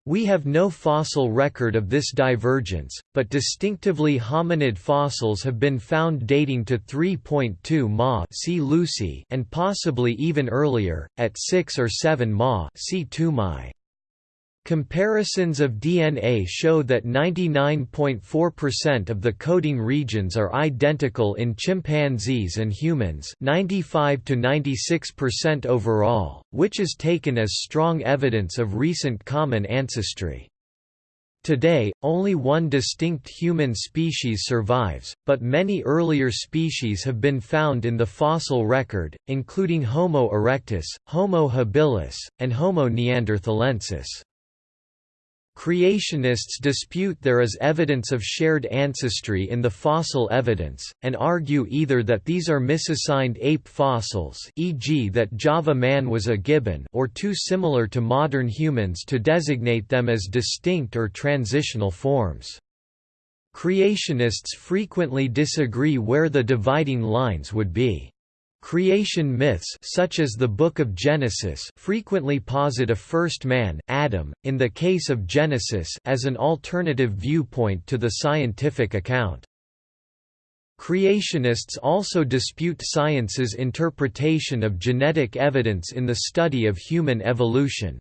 We have no fossil record of this divergence, but distinctively hominid fossils have been found dating to 3.2 Ma see Lucy and possibly even earlier, at 6 or 7 Ma see Toumaï. Comparisons of DNA show that 99.4% of the coding regions are identical in chimpanzees and humans 95 to 96% overall, which is taken as strong evidence of recent common ancestry. Today, only one distinct human species survives, but many earlier species have been found in the fossil record, including Homo erectus, Homo habilis, and Homo neanderthalensis. Creationists dispute there is evidence of shared ancestry in the fossil evidence, and argue either that these are misassigned ape fossils e.g. that Java man was a gibbon or too similar to modern humans to designate them as distinct or transitional forms. Creationists frequently disagree where the dividing lines would be. Creation myths such as the Book of Genesis frequently posit a first man, Adam, in the case of Genesis as an alternative viewpoint to the scientific account. Creationists also dispute science's interpretation of genetic evidence in the study of human evolution.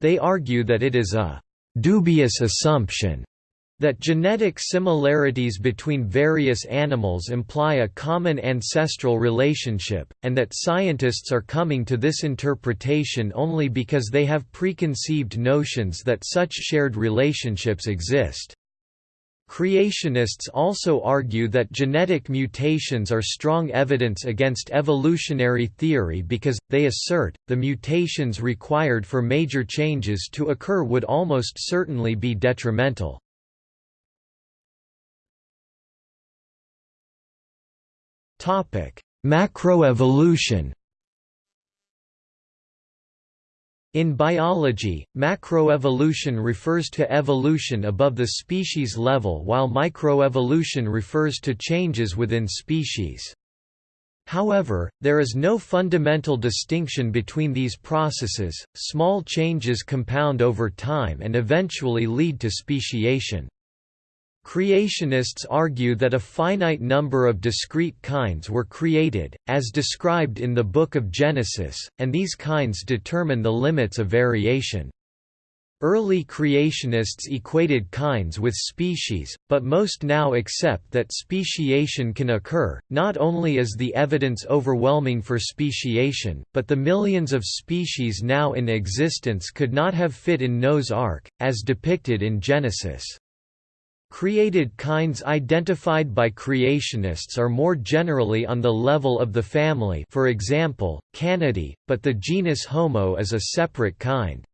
They argue that it is a «dubious assumption» That genetic similarities between various animals imply a common ancestral relationship, and that scientists are coming to this interpretation only because they have preconceived notions that such shared relationships exist. Creationists also argue that genetic mutations are strong evidence against evolutionary theory because, they assert, the mutations required for major changes to occur would almost certainly be detrimental. Topic: Macroevolution. In biology, macroevolution refers to evolution above the species level while microevolution refers to changes within species. However, there is no fundamental distinction between these processes, small changes compound over time and eventually lead to speciation. Creationists argue that a finite number of discrete kinds were created, as described in the Book of Genesis, and these kinds determine the limits of variation. Early creationists equated kinds with species, but most now accept that speciation can occur, not only is the evidence overwhelming for speciation, but the millions of species now in existence could not have fit in Noah's Ark, as depicted in Genesis. Created kinds identified by creationists are more generally on the level of the family for example, Canidae, but the genus Homo is a separate kind.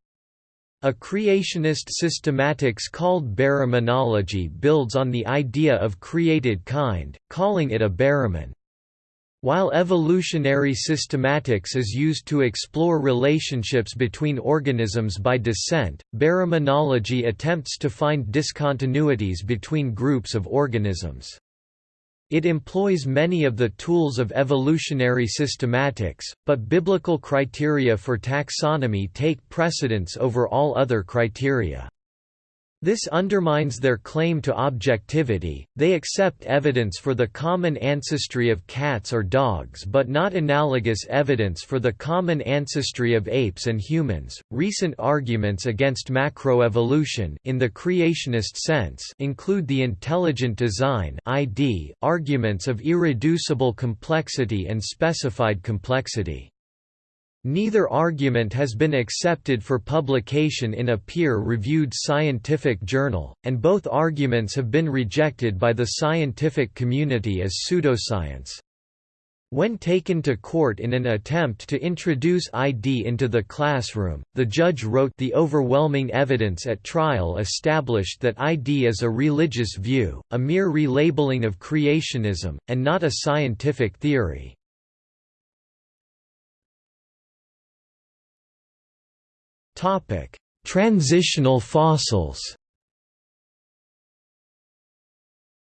A creationist systematics called baraminology builds on the idea of created kind, calling it a baramin. While evolutionary systematics is used to explore relationships between organisms by descent, baraminology attempts to find discontinuities between groups of organisms. It employs many of the tools of evolutionary systematics, but biblical criteria for taxonomy take precedence over all other criteria. This undermines their claim to objectivity, they accept evidence for the common ancestry of cats or dogs but not analogous evidence for the common ancestry of apes and humans. Recent arguments against macroevolution in the creationist sense include the intelligent design (ID), arguments of irreducible complexity and specified complexity. Neither argument has been accepted for publication in a peer-reviewed scientific journal, and both arguments have been rejected by the scientific community as pseudoscience. When taken to court in an attempt to introduce ID into the classroom, the judge wrote the overwhelming evidence at trial established that ID is a religious view, a mere relabeling of creationism, and not a scientific theory. Topic: Transitional fossils.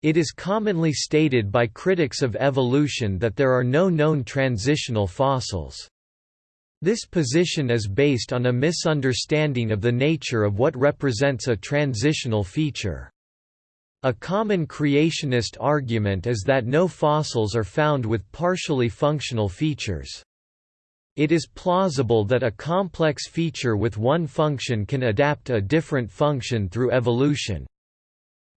It is commonly stated by critics of evolution that there are no known transitional fossils. This position is based on a misunderstanding of the nature of what represents a transitional feature. A common creationist argument is that no fossils are found with partially functional features. It is plausible that a complex feature with one function can adapt a different function through evolution.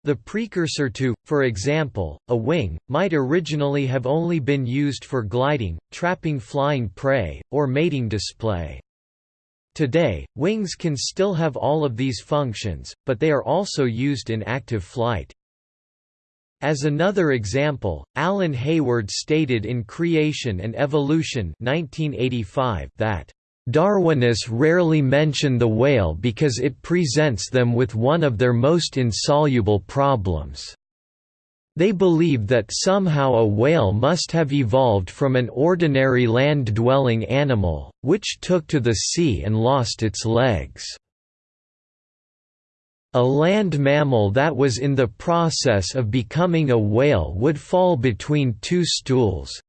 The precursor to, for example, a wing, might originally have only been used for gliding, trapping flying prey, or mating display. Today, wings can still have all of these functions, but they are also used in active flight. As another example, Alan Hayward stated in Creation and Evolution 1985 that Darwinists rarely mention the whale because it presents them with one of their most insoluble problems. They believe that somehow a whale must have evolved from an ordinary land-dwelling animal, which took to the sea and lost its legs. A land mammal that was in the process of becoming a whale would fall between two stools.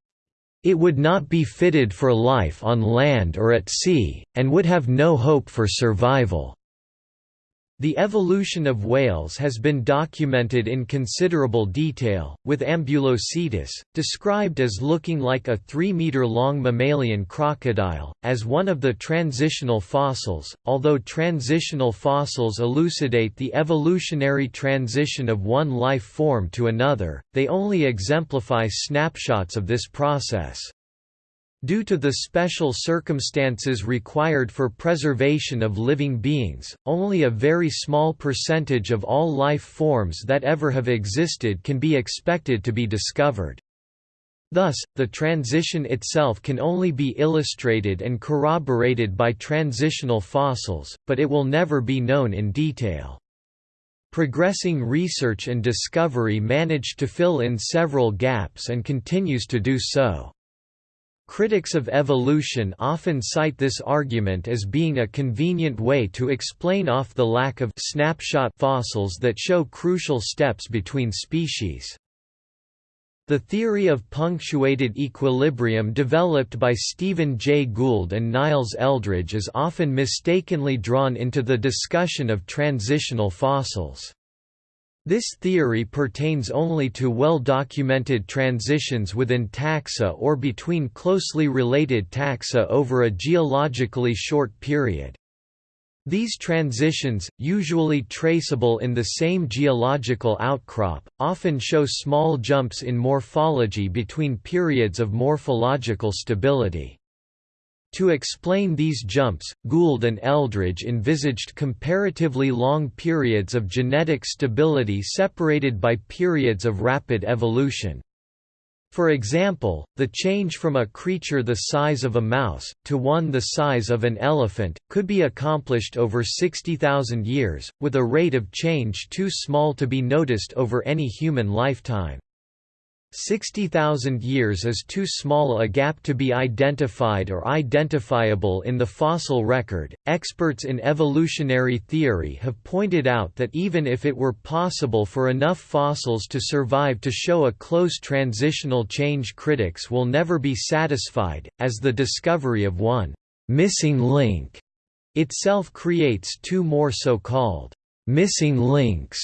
It would not be fitted for life on land or at sea, and would have no hope for survival. The evolution of whales has been documented in considerable detail, with Ambulocetus, described as looking like a 3-meter-long mammalian crocodile, as one of the transitional fossils. Although transitional fossils elucidate the evolutionary transition of one life form to another, they only exemplify snapshots of this process. Due to the special circumstances required for preservation of living beings, only a very small percentage of all life forms that ever have existed can be expected to be discovered. Thus, the transition itself can only be illustrated and corroborated by transitional fossils, but it will never be known in detail. Progressing research and discovery managed to fill in several gaps and continues to do so. Critics of evolution often cite this argument as being a convenient way to explain off the lack of snapshot fossils that show crucial steps between species. The theory of punctuated equilibrium developed by Stephen Jay Gould and Niles Eldredge is often mistakenly drawn into the discussion of transitional fossils. This theory pertains only to well-documented transitions within taxa or between closely related taxa over a geologically short period. These transitions, usually traceable in the same geological outcrop, often show small jumps in morphology between periods of morphological stability. To explain these jumps, Gould and Eldredge envisaged comparatively long periods of genetic stability separated by periods of rapid evolution. For example, the change from a creature the size of a mouse, to one the size of an elephant, could be accomplished over 60,000 years, with a rate of change too small to be noticed over any human lifetime. 60,000 years is too small a gap to be identified or identifiable in the fossil record. Experts in evolutionary theory have pointed out that even if it were possible for enough fossils to survive to show a close transitional change, critics will never be satisfied, as the discovery of one missing link itself creates two more so called missing links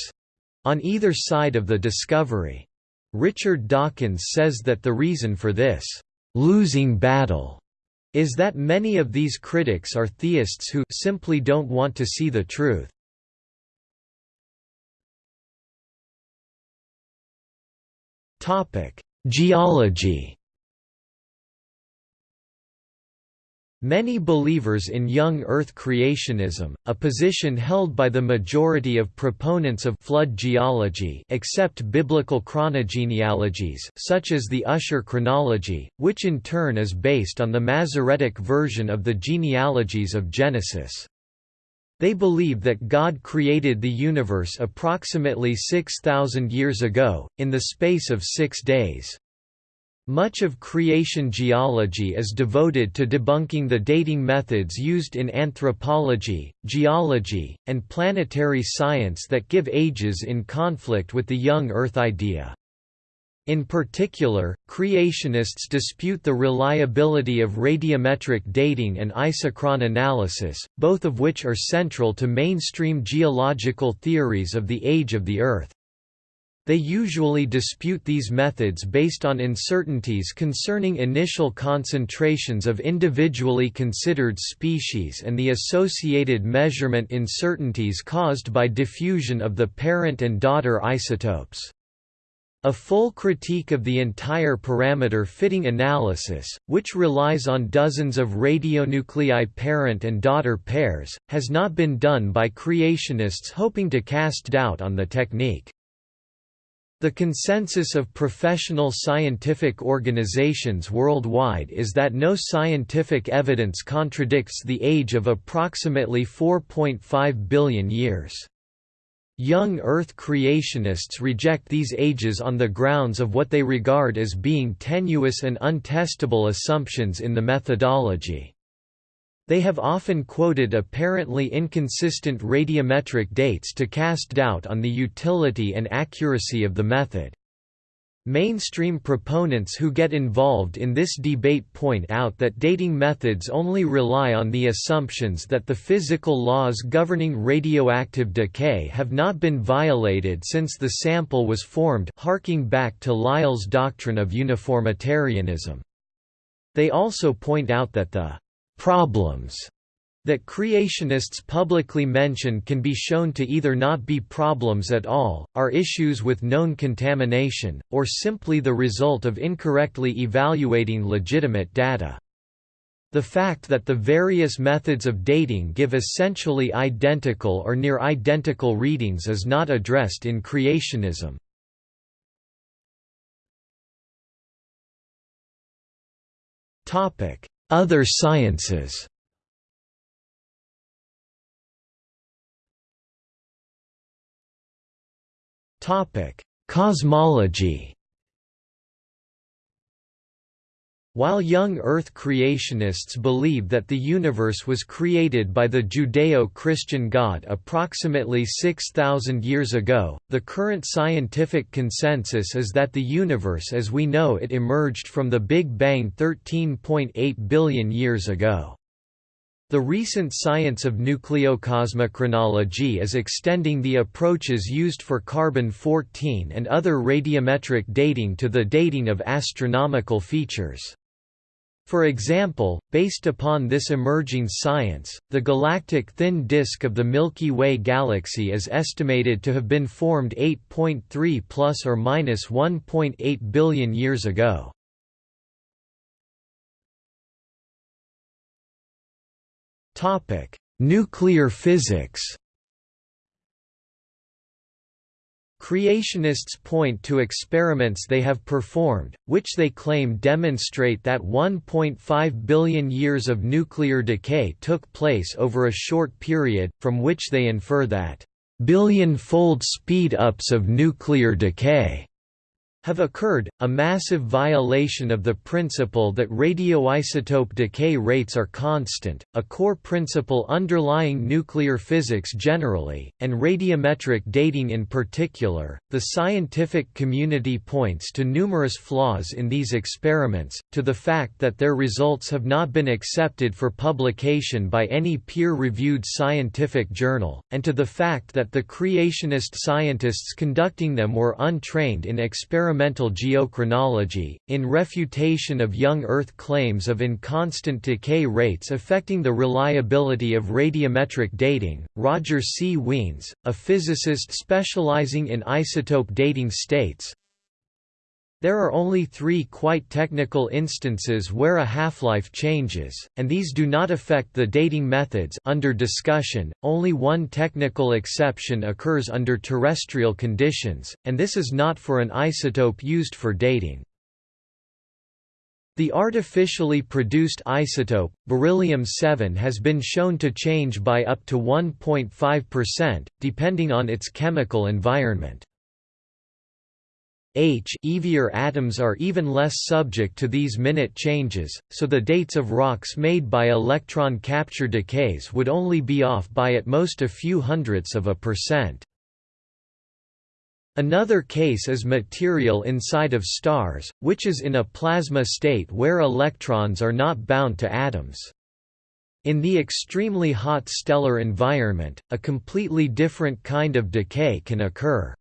on either side of the discovery. Richard Dawkins says that the reason for this losing battle is that many of these critics are theists who simply don't want to see the truth. Topic: Geology Many believers in young Earth creationism, a position held by the majority of proponents of flood geology accept biblical chronogenealogies such as the Ussher chronology, which in turn is based on the Masoretic version of the genealogies of Genesis. They believe that God created the universe approximately 6,000 years ago, in the space of six days. Much of creation geology is devoted to debunking the dating methods used in anthropology, geology, and planetary science that give ages in conflict with the young Earth idea. In particular, creationists dispute the reliability of radiometric dating and isochron analysis, both of which are central to mainstream geological theories of the age of the Earth. They usually dispute these methods based on uncertainties concerning initial concentrations of individually considered species and the associated measurement uncertainties caused by diffusion of the parent and daughter isotopes. A full critique of the entire parameter fitting analysis, which relies on dozens of radionuclei parent and daughter pairs, has not been done by creationists hoping to cast doubt on the technique. The consensus of professional scientific organizations worldwide is that no scientific evidence contradicts the age of approximately 4.5 billion years. Young Earth creationists reject these ages on the grounds of what they regard as being tenuous and untestable assumptions in the methodology. They have often quoted apparently inconsistent radiometric dates to cast doubt on the utility and accuracy of the method. Mainstream proponents who get involved in this debate point out that dating methods only rely on the assumptions that the physical laws governing radioactive decay have not been violated since the sample was formed harking back to Lyell's doctrine of uniformitarianism. They also point out that the problems that creationists publicly mention can be shown to either not be problems at all, are issues with known contamination, or simply the result of incorrectly evaluating legitimate data. The fact that the various methods of dating give essentially identical or near identical readings is not addressed in creationism. Topic: other sciences. Topic. Cosmology While young Earth creationists believe that the universe was created by the Judeo-Christian God approximately 6,000 years ago, the current scientific consensus is that the universe as we know it emerged from the Big Bang 13.8 billion years ago. The recent science of nucleocosmochronology is extending the approaches used for carbon-14 and other radiometric dating to the dating of astronomical features. For example, based upon this emerging science, the galactic thin disk of the Milky Way galaxy is estimated to have been formed 8.3 plus or minus 1.8 billion years ago. Topic: Nuclear physics. Creationists point to experiments they have performed, which they claim demonstrate that 1.5 billion years of nuclear decay took place over a short period, from which they infer that billion-fold speed-ups of nuclear decay have occurred, a massive violation of the principle that radioisotope decay rates are constant, a core principle underlying nuclear physics generally, and radiometric dating in particular. The scientific community points to numerous flaws in these experiments, to the fact that their results have not been accepted for publication by any peer reviewed scientific journal, and to the fact that the creationist scientists conducting them were untrained in experimental experimental geochronology, in refutation of young Earth claims of inconstant decay rates affecting the reliability of radiometric dating. Roger C. Wiens, a physicist specializing in isotope dating states, there are only three quite technical instances where a half-life changes, and these do not affect the dating methods under discussion. Only one technical exception occurs under terrestrial conditions, and this is not for an isotope used for dating. The artificially produced isotope, beryllium-7 has been shown to change by up to 1.5%, depending on its chemical environment. H heavier atoms are even less subject to these minute changes, so the dates of rocks made by electron capture decays would only be off by at most a few hundredths of a percent. Another case is material inside of stars, which is in a plasma state where electrons are not bound to atoms. In the extremely hot stellar environment, a completely different kind of decay can occur.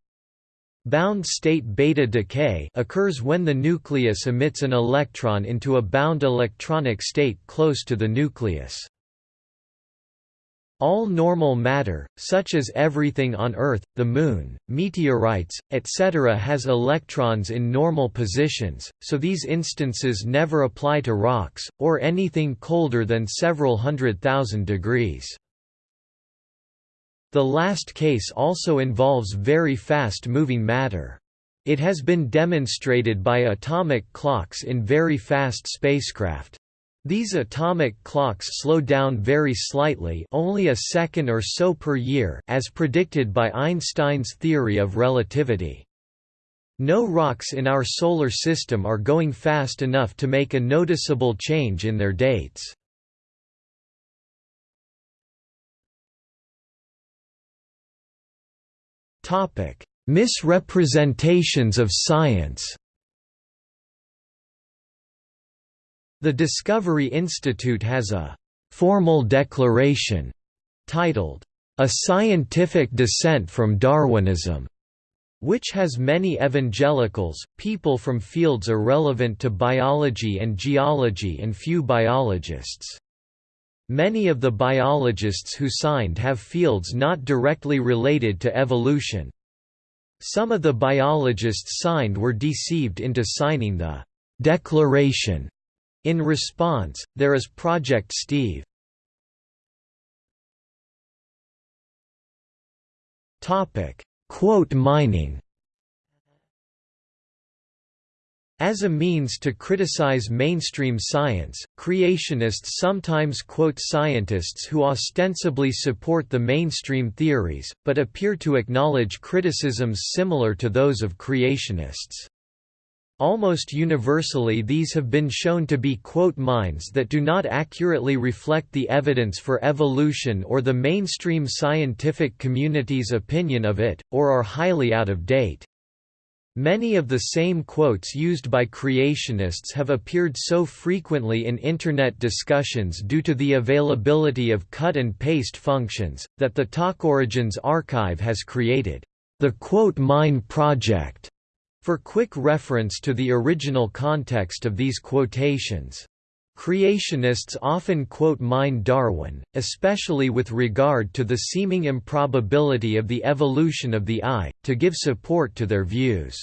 Bound state beta decay occurs when the nucleus emits an electron into a bound electronic state close to the nucleus. All normal matter, such as everything on Earth, the Moon, meteorites, etc. has electrons in normal positions, so these instances never apply to rocks, or anything colder than several hundred thousand degrees. The last case also involves very fast-moving matter. It has been demonstrated by atomic clocks in very fast spacecraft. These atomic clocks slow down very slightly only a second or so per year as predicted by Einstein's theory of relativity. No rocks in our Solar System are going fast enough to make a noticeable change in their dates. Topic: Misrepresentations of science. The Discovery Institute has a formal declaration titled A Scientific Dissent from Darwinism which has many evangelicals, people from fields irrelevant to biology and geology and few biologists. Many of the biologists who signed have fields not directly related to evolution. Some of the biologists signed were deceived into signing the «declaration». In response, there is Project Steve. Quote mining As a means to criticize mainstream science, creationists sometimes quote scientists who ostensibly support the mainstream theories, but appear to acknowledge criticisms similar to those of creationists. Almost universally these have been shown to be quote mines that do not accurately reflect the evidence for evolution or the mainstream scientific community's opinion of it, or are highly out of date. Many of the same quotes used by creationists have appeared so frequently in Internet discussions due to the availability of cut and paste functions, that the Talk Origins archive has created the Quote Mine Project for quick reference to the original context of these quotations. Creationists often quote mind Darwin, especially with regard to the seeming improbability of the evolution of the eye, to give support to their views.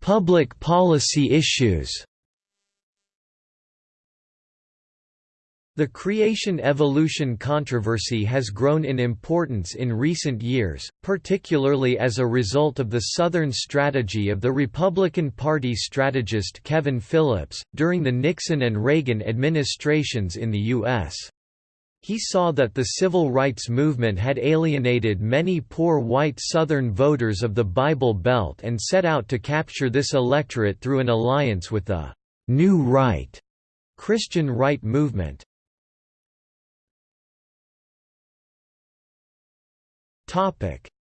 Public policy issues The creation-evolution controversy has grown in importance in recent years, particularly as a result of the Southern strategy of the Republican Party strategist Kevin Phillips, during the Nixon and Reagan administrations in the U.S. He saw that the civil rights movement had alienated many poor white Southern voters of the Bible Belt and set out to capture this electorate through an alliance with the «New Right» Christian right movement.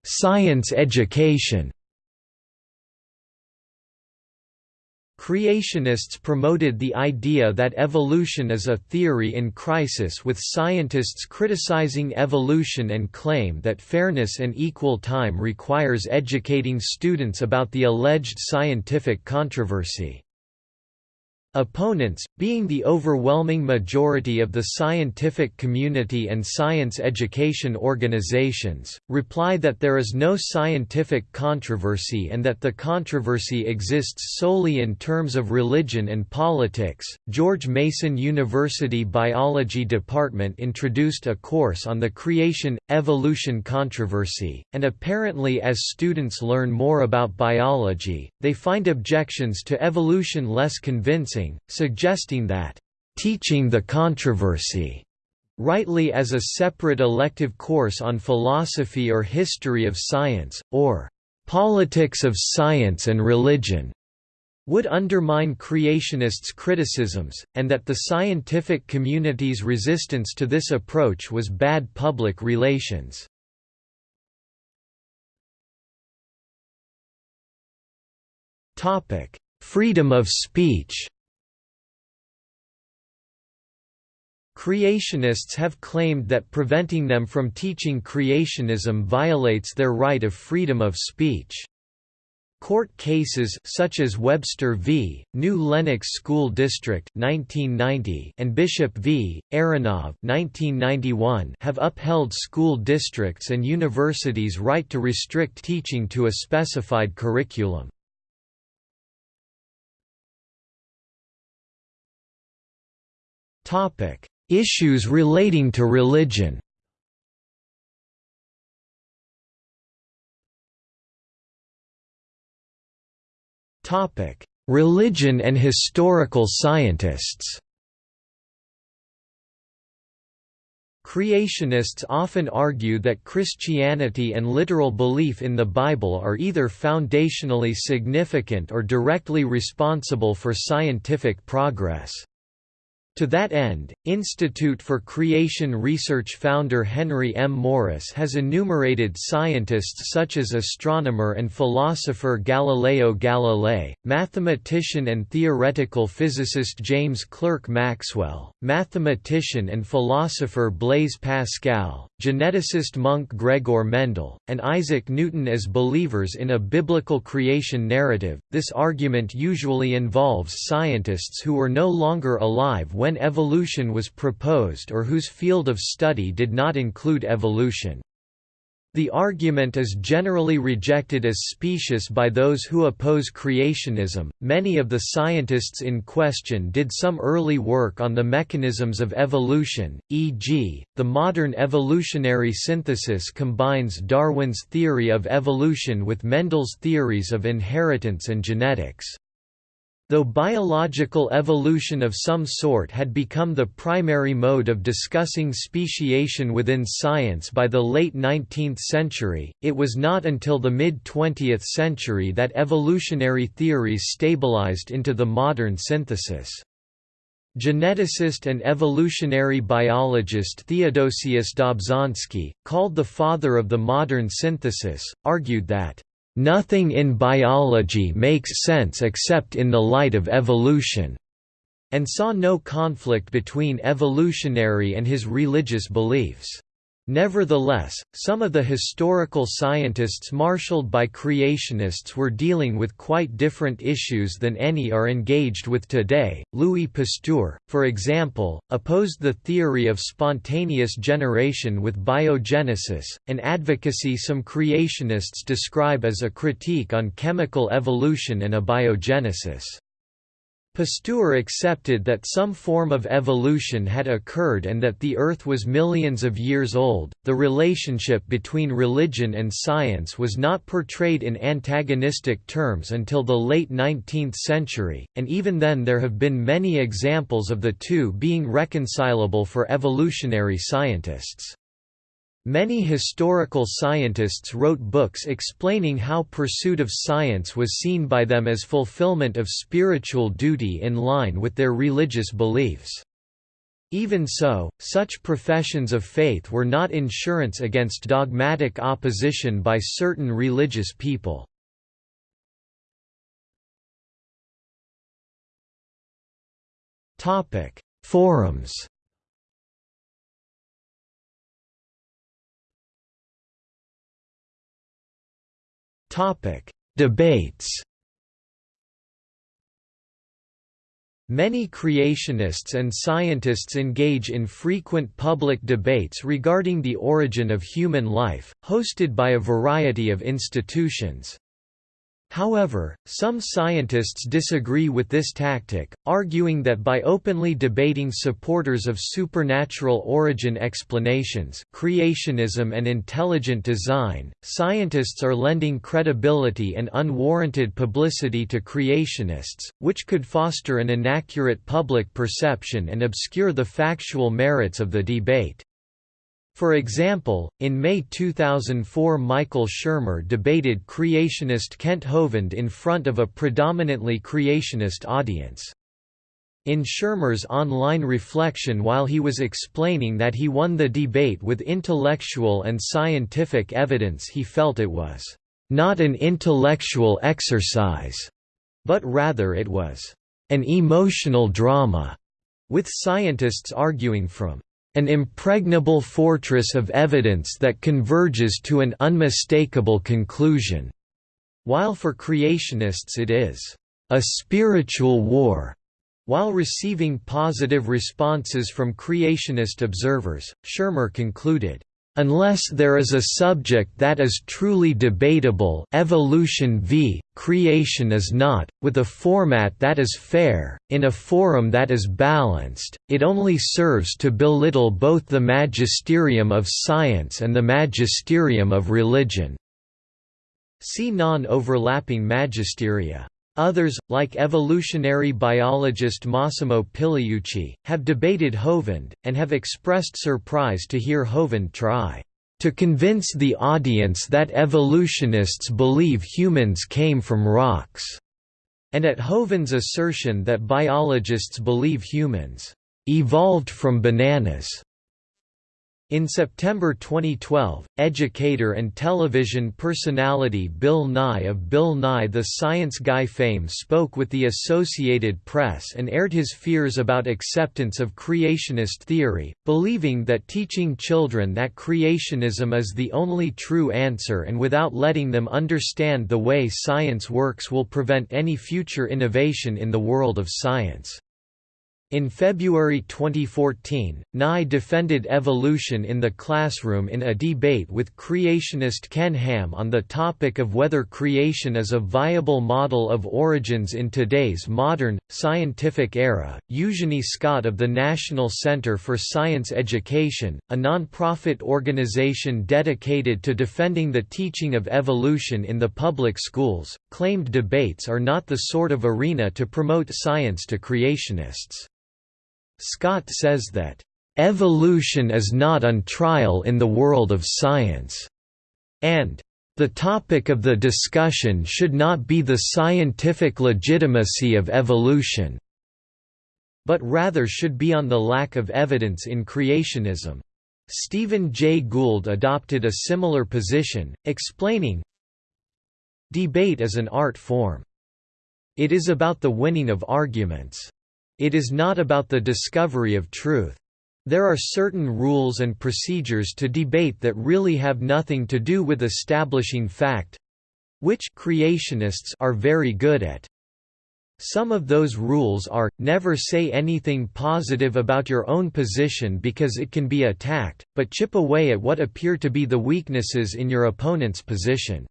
Science education Creationists promoted the idea that evolution is a theory in crisis with scientists criticizing evolution and claim that fairness and equal time requires educating students about the alleged scientific controversy. Opponents, being the overwhelming majority of the scientific community and science education organizations, reply that there is no scientific controversy and that the controversy exists solely in terms of religion and politics. George Mason University Biology Department introduced a course on the creation evolution controversy, and apparently, as students learn more about biology, they find objections to evolution less convincing suggesting that, "...teaching the controversy," rightly as a separate elective course on philosophy or history of science, or "...politics of science and religion." would undermine creationists' criticisms, and that the scientific community's resistance to this approach was bad public relations. Freedom of speech Creationists have claimed that preventing them from teaching creationism violates their right of freedom of speech. Court cases such as Webster v. New Lenox School District 1990 and Bishop v. Aronov 1991 have upheld school districts and universities' right to restrict teaching to a specified curriculum. Topic: Issues relating to religion Religion and historical scientists Creationists often argue that Christianity and literal belief in the Bible are either foundationally significant or directly responsible for scientific progress. To that end, Institute for Creation Research founder Henry M. Morris has enumerated scientists such as astronomer and philosopher Galileo Galilei, mathematician and theoretical physicist James Clerk Maxwell, mathematician and philosopher Blaise Pascal, geneticist monk Gregor Mendel, and Isaac Newton as believers in a biblical creation narrative. This argument usually involves scientists who were no longer alive when when evolution was proposed or whose field of study did not include evolution. The argument is generally rejected as specious by those who oppose creationism. Many of the scientists in question did some early work on the mechanisms of evolution, e.g., the modern evolutionary synthesis combines Darwin's theory of evolution with Mendel's theories of inheritance and genetics. Though biological evolution of some sort had become the primary mode of discussing speciation within science by the late 19th century, it was not until the mid-20th century that evolutionary theories stabilized into the modern synthesis. Geneticist and evolutionary biologist Theodosius Dobzhansky, called the father of the modern synthesis, argued that Nothing in biology makes sense except in the light of evolution, and saw no conflict between evolutionary and his religious beliefs. Nevertheless, some of the historical scientists marshaled by creationists were dealing with quite different issues than any are engaged with today. Louis Pasteur, for example, opposed the theory of spontaneous generation with biogenesis, an advocacy some creationists describe as a critique on chemical evolution and abiogenesis. Pasteur accepted that some form of evolution had occurred and that the Earth was millions of years old. The relationship between religion and science was not portrayed in antagonistic terms until the late 19th century, and even then there have been many examples of the two being reconcilable for evolutionary scientists. Many historical scientists wrote books explaining how pursuit of science was seen by them as fulfillment of spiritual duty in line with their religious beliefs. Even so, such professions of faith were not insurance against dogmatic opposition by certain religious people. Forums Topic: Debates. Many creationists and scientists engage in frequent public debates regarding the origin of human life, hosted by a variety of institutions. However, some scientists disagree with this tactic, arguing that by openly debating supporters of supernatural origin explanations creationism and intelligent design, scientists are lending credibility and unwarranted publicity to creationists, which could foster an inaccurate public perception and obscure the factual merits of the debate. For example, in May 2004 Michael Shermer debated creationist Kent Hovind in front of a predominantly creationist audience. In Shermer's online reflection while he was explaining that he won the debate with intellectual and scientific evidence he felt it was, "...not an intellectual exercise," but rather it was, "...an emotional drama," with scientists arguing from an impregnable fortress of evidence that converges to an unmistakable conclusion, while for creationists it is a spiritual war. While receiving positive responses from creationist observers, Shermer concluded, Unless there is a subject that is truly debatable evolution v. creation is not, with a format that is fair, in a forum that is balanced, it only serves to belittle both the magisterium of science and the magisterium of religion." See non-overlapping magisteria. Others, like evolutionary biologist Massimo Pigliucci, have debated Hovind, and have expressed surprise to hear Hovind try to convince the audience that evolutionists believe humans came from rocks, and at Hovind's assertion that biologists believe humans evolved from bananas. In September 2012, educator and television personality Bill Nye of Bill Nye the Science Guy fame spoke with the Associated Press and aired his fears about acceptance of creationist theory, believing that teaching children that creationism is the only true answer and without letting them understand the way science works will prevent any future innovation in the world of science. In February 2014, Nye defended evolution in the classroom in a debate with creationist Ken Ham on the topic of whether creation is a viable model of origins in today's modern, scientific era. Eugenie Scott of the National Center for Science Education, a nonprofit organization dedicated to defending the teaching of evolution in the public schools, claimed debates are not the sort of arena to promote science to creationists. Scott says that, "...evolution is not on trial in the world of science," and the topic of the discussion should not be the scientific legitimacy of evolution, but rather should be on the lack of evidence in creationism. Stephen Jay Gould adopted a similar position, explaining, Debate is an art form. It is about the winning of arguments. It is not about the discovery of truth. There are certain rules and procedures to debate that really have nothing to do with establishing fact—which creationists are very good at. Some of those rules are, never say anything positive about your own position because it can be attacked, but chip away at what appear to be the weaknesses in your opponent's position.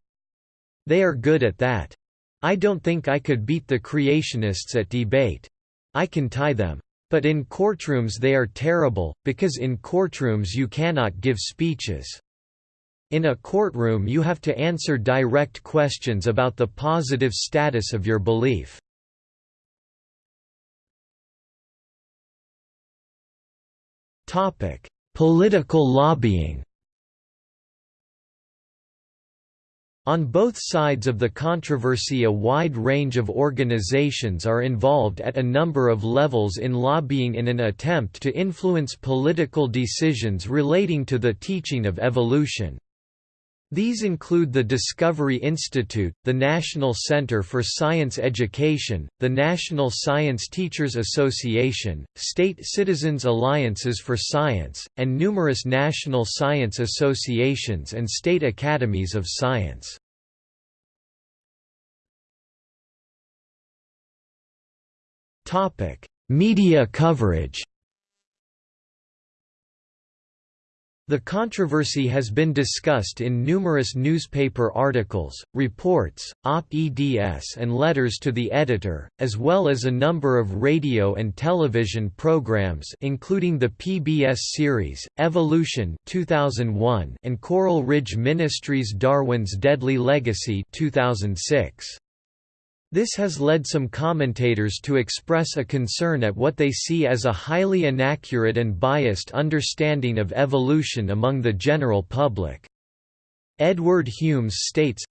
They are good at that. I don't think I could beat the creationists at debate. I can tie them. But in courtrooms they are terrible, because in courtrooms you cannot give speeches. In a courtroom you have to answer direct questions about the positive status of your belief. Political lobbying On both sides of the controversy a wide range of organizations are involved at a number of levels in lobbying in an attempt to influence political decisions relating to the teaching of evolution. These include the Discovery Institute, the National Center for Science Education, the National Science Teachers Association, State Citizens Alliances for Science, and numerous national science associations and state academies of science. Media coverage The controversy has been discussed in numerous newspaper articles, reports, op-eds and letters to the editor, as well as a number of radio and television programs including the PBS series, Evolution 2001 and Coral Ridge Ministries' Darwin's Deadly Legacy 2006. This has led some commentators to express a concern at what they see as a highly inaccurate and biased understanding of evolution among the general public. Edward Humes states,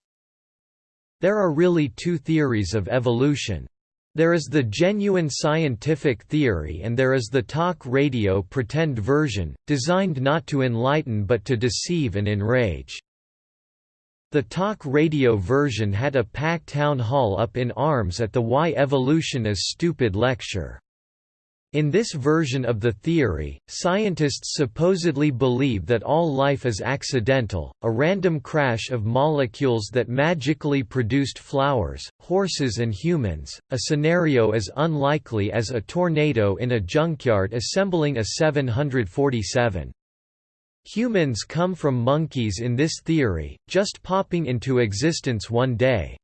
There are really two theories of evolution. There is the genuine scientific theory and there is the talk radio pretend version, designed not to enlighten but to deceive and enrage. The talk radio version had a packed town hall up in arms at the Why Evolution is Stupid lecture. In this version of the theory, scientists supposedly believe that all life is accidental, a random crash of molecules that magically produced flowers, horses and humans, a scenario as unlikely as a tornado in a junkyard assembling a 747. Humans come from monkeys in this theory, just popping into existence one day.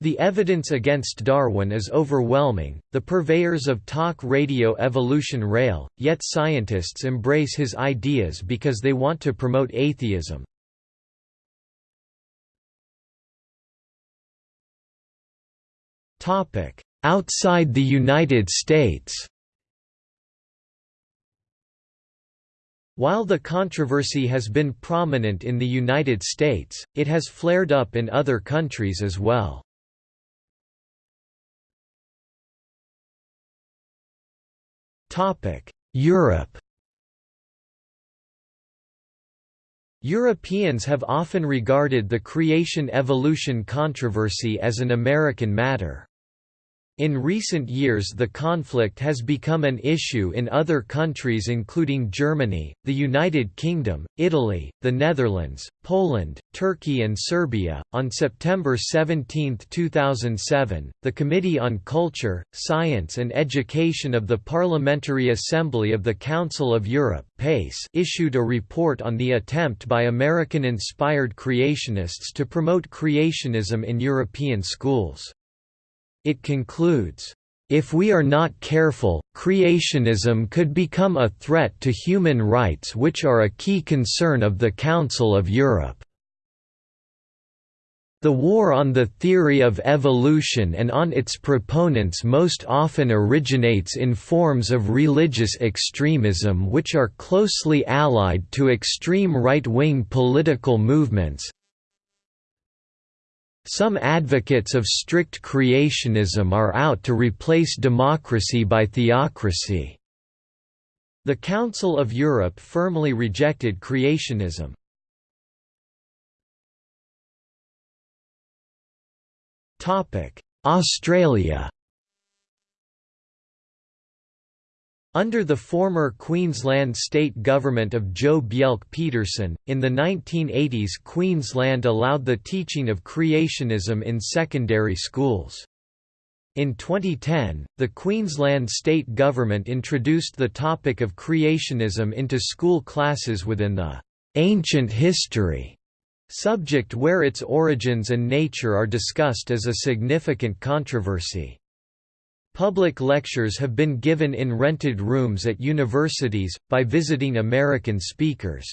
The evidence against Darwin is overwhelming, the purveyors of talk radio evolution rail, yet scientists embrace his ideas because they want to promote atheism. Outside the United States While the controversy has been prominent in the United States, it has flared up in other countries as well. Europe Europeans have often regarded the creation-evolution controversy as an American matter. In recent years the conflict has become an issue in other countries including Germany, the United Kingdom, Italy, the Netherlands, Poland, Turkey and Serbia. On September 17, 2007, the Committee on Culture, Science and Education of the Parliamentary Assembly of the Council of Europe PACE issued a report on the attempt by American-inspired creationists to promote creationism in European schools. It concludes, if we are not careful, creationism could become a threat to human rights which are a key concern of the Council of Europe. The war on the theory of evolution and on its proponents most often originates in forms of religious extremism which are closely allied to extreme right-wing political movements, some advocates of strict creationism are out to replace democracy by theocracy. The Council of Europe firmly rejected creationism. Australia Under the former Queensland state government of Joh Bjelke-Petersen, in the 1980s Queensland allowed the teaching of creationism in secondary schools. In 2010, the Queensland state government introduced the topic of creationism into school classes within the «ancient history» subject where its origins and nature are discussed as a significant controversy. Public lectures have been given in rented rooms at universities, by visiting American speakers.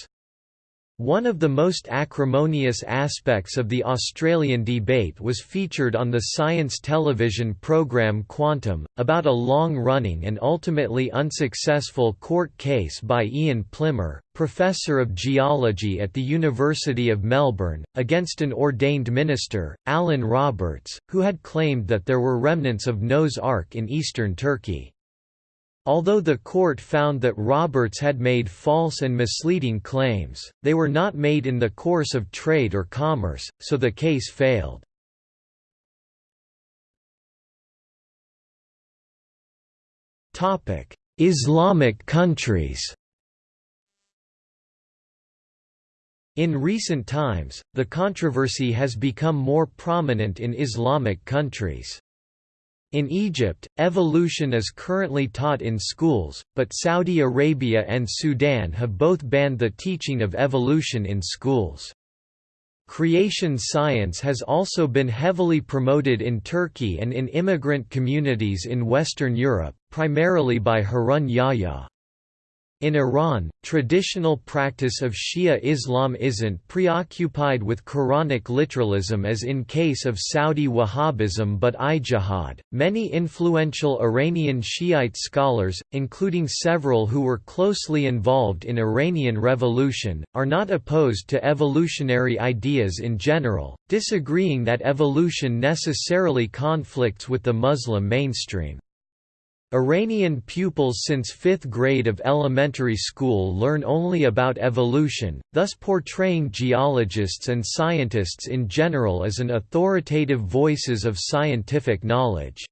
One of the most acrimonious aspects of the Australian debate was featured on the science television program Quantum, about a long-running and ultimately unsuccessful court case by Ian Plimer, professor of geology at the University of Melbourne, against an ordained minister, Alan Roberts, who had claimed that there were remnants of Noah's Ark in eastern Turkey. Although the court found that Roberts had made false and misleading claims, they were not made in the course of trade or commerce, so the case failed. Islamic countries In recent times, the controversy has become more prominent in Islamic countries. In Egypt, evolution is currently taught in schools, but Saudi Arabia and Sudan have both banned the teaching of evolution in schools. Creation science has also been heavily promoted in Turkey and in immigrant communities in Western Europe, primarily by Harun Yahya. In Iran, traditional practice of Shia Islam isn't preoccupied with Quranic literalism as in case of Saudi Wahhabism but ijtihad. Many influential Iranian Shiite scholars, including several who were closely involved in Iranian revolution, are not opposed to evolutionary ideas in general, disagreeing that evolution necessarily conflicts with the Muslim mainstream. Iranian pupils since fifth grade of elementary school learn only about evolution, thus portraying geologists and scientists in general as an authoritative voices of scientific knowledge.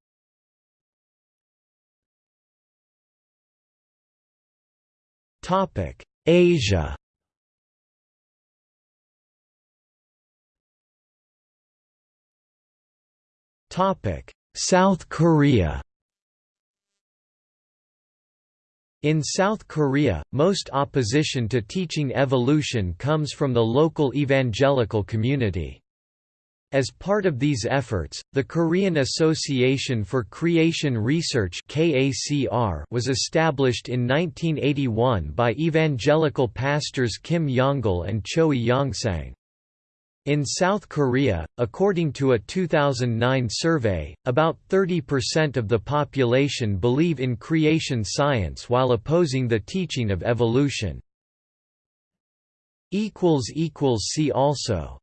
Asia South Korea In South Korea, most opposition to teaching evolution comes from the local evangelical community. As part of these efforts, the Korean Association for Creation Research was established in 1981 by evangelical pastors Kim Yonggil and Choi Yongsang. In South Korea, according to a 2009 survey, about 30% of the population believe in creation science while opposing the teaching of evolution. See also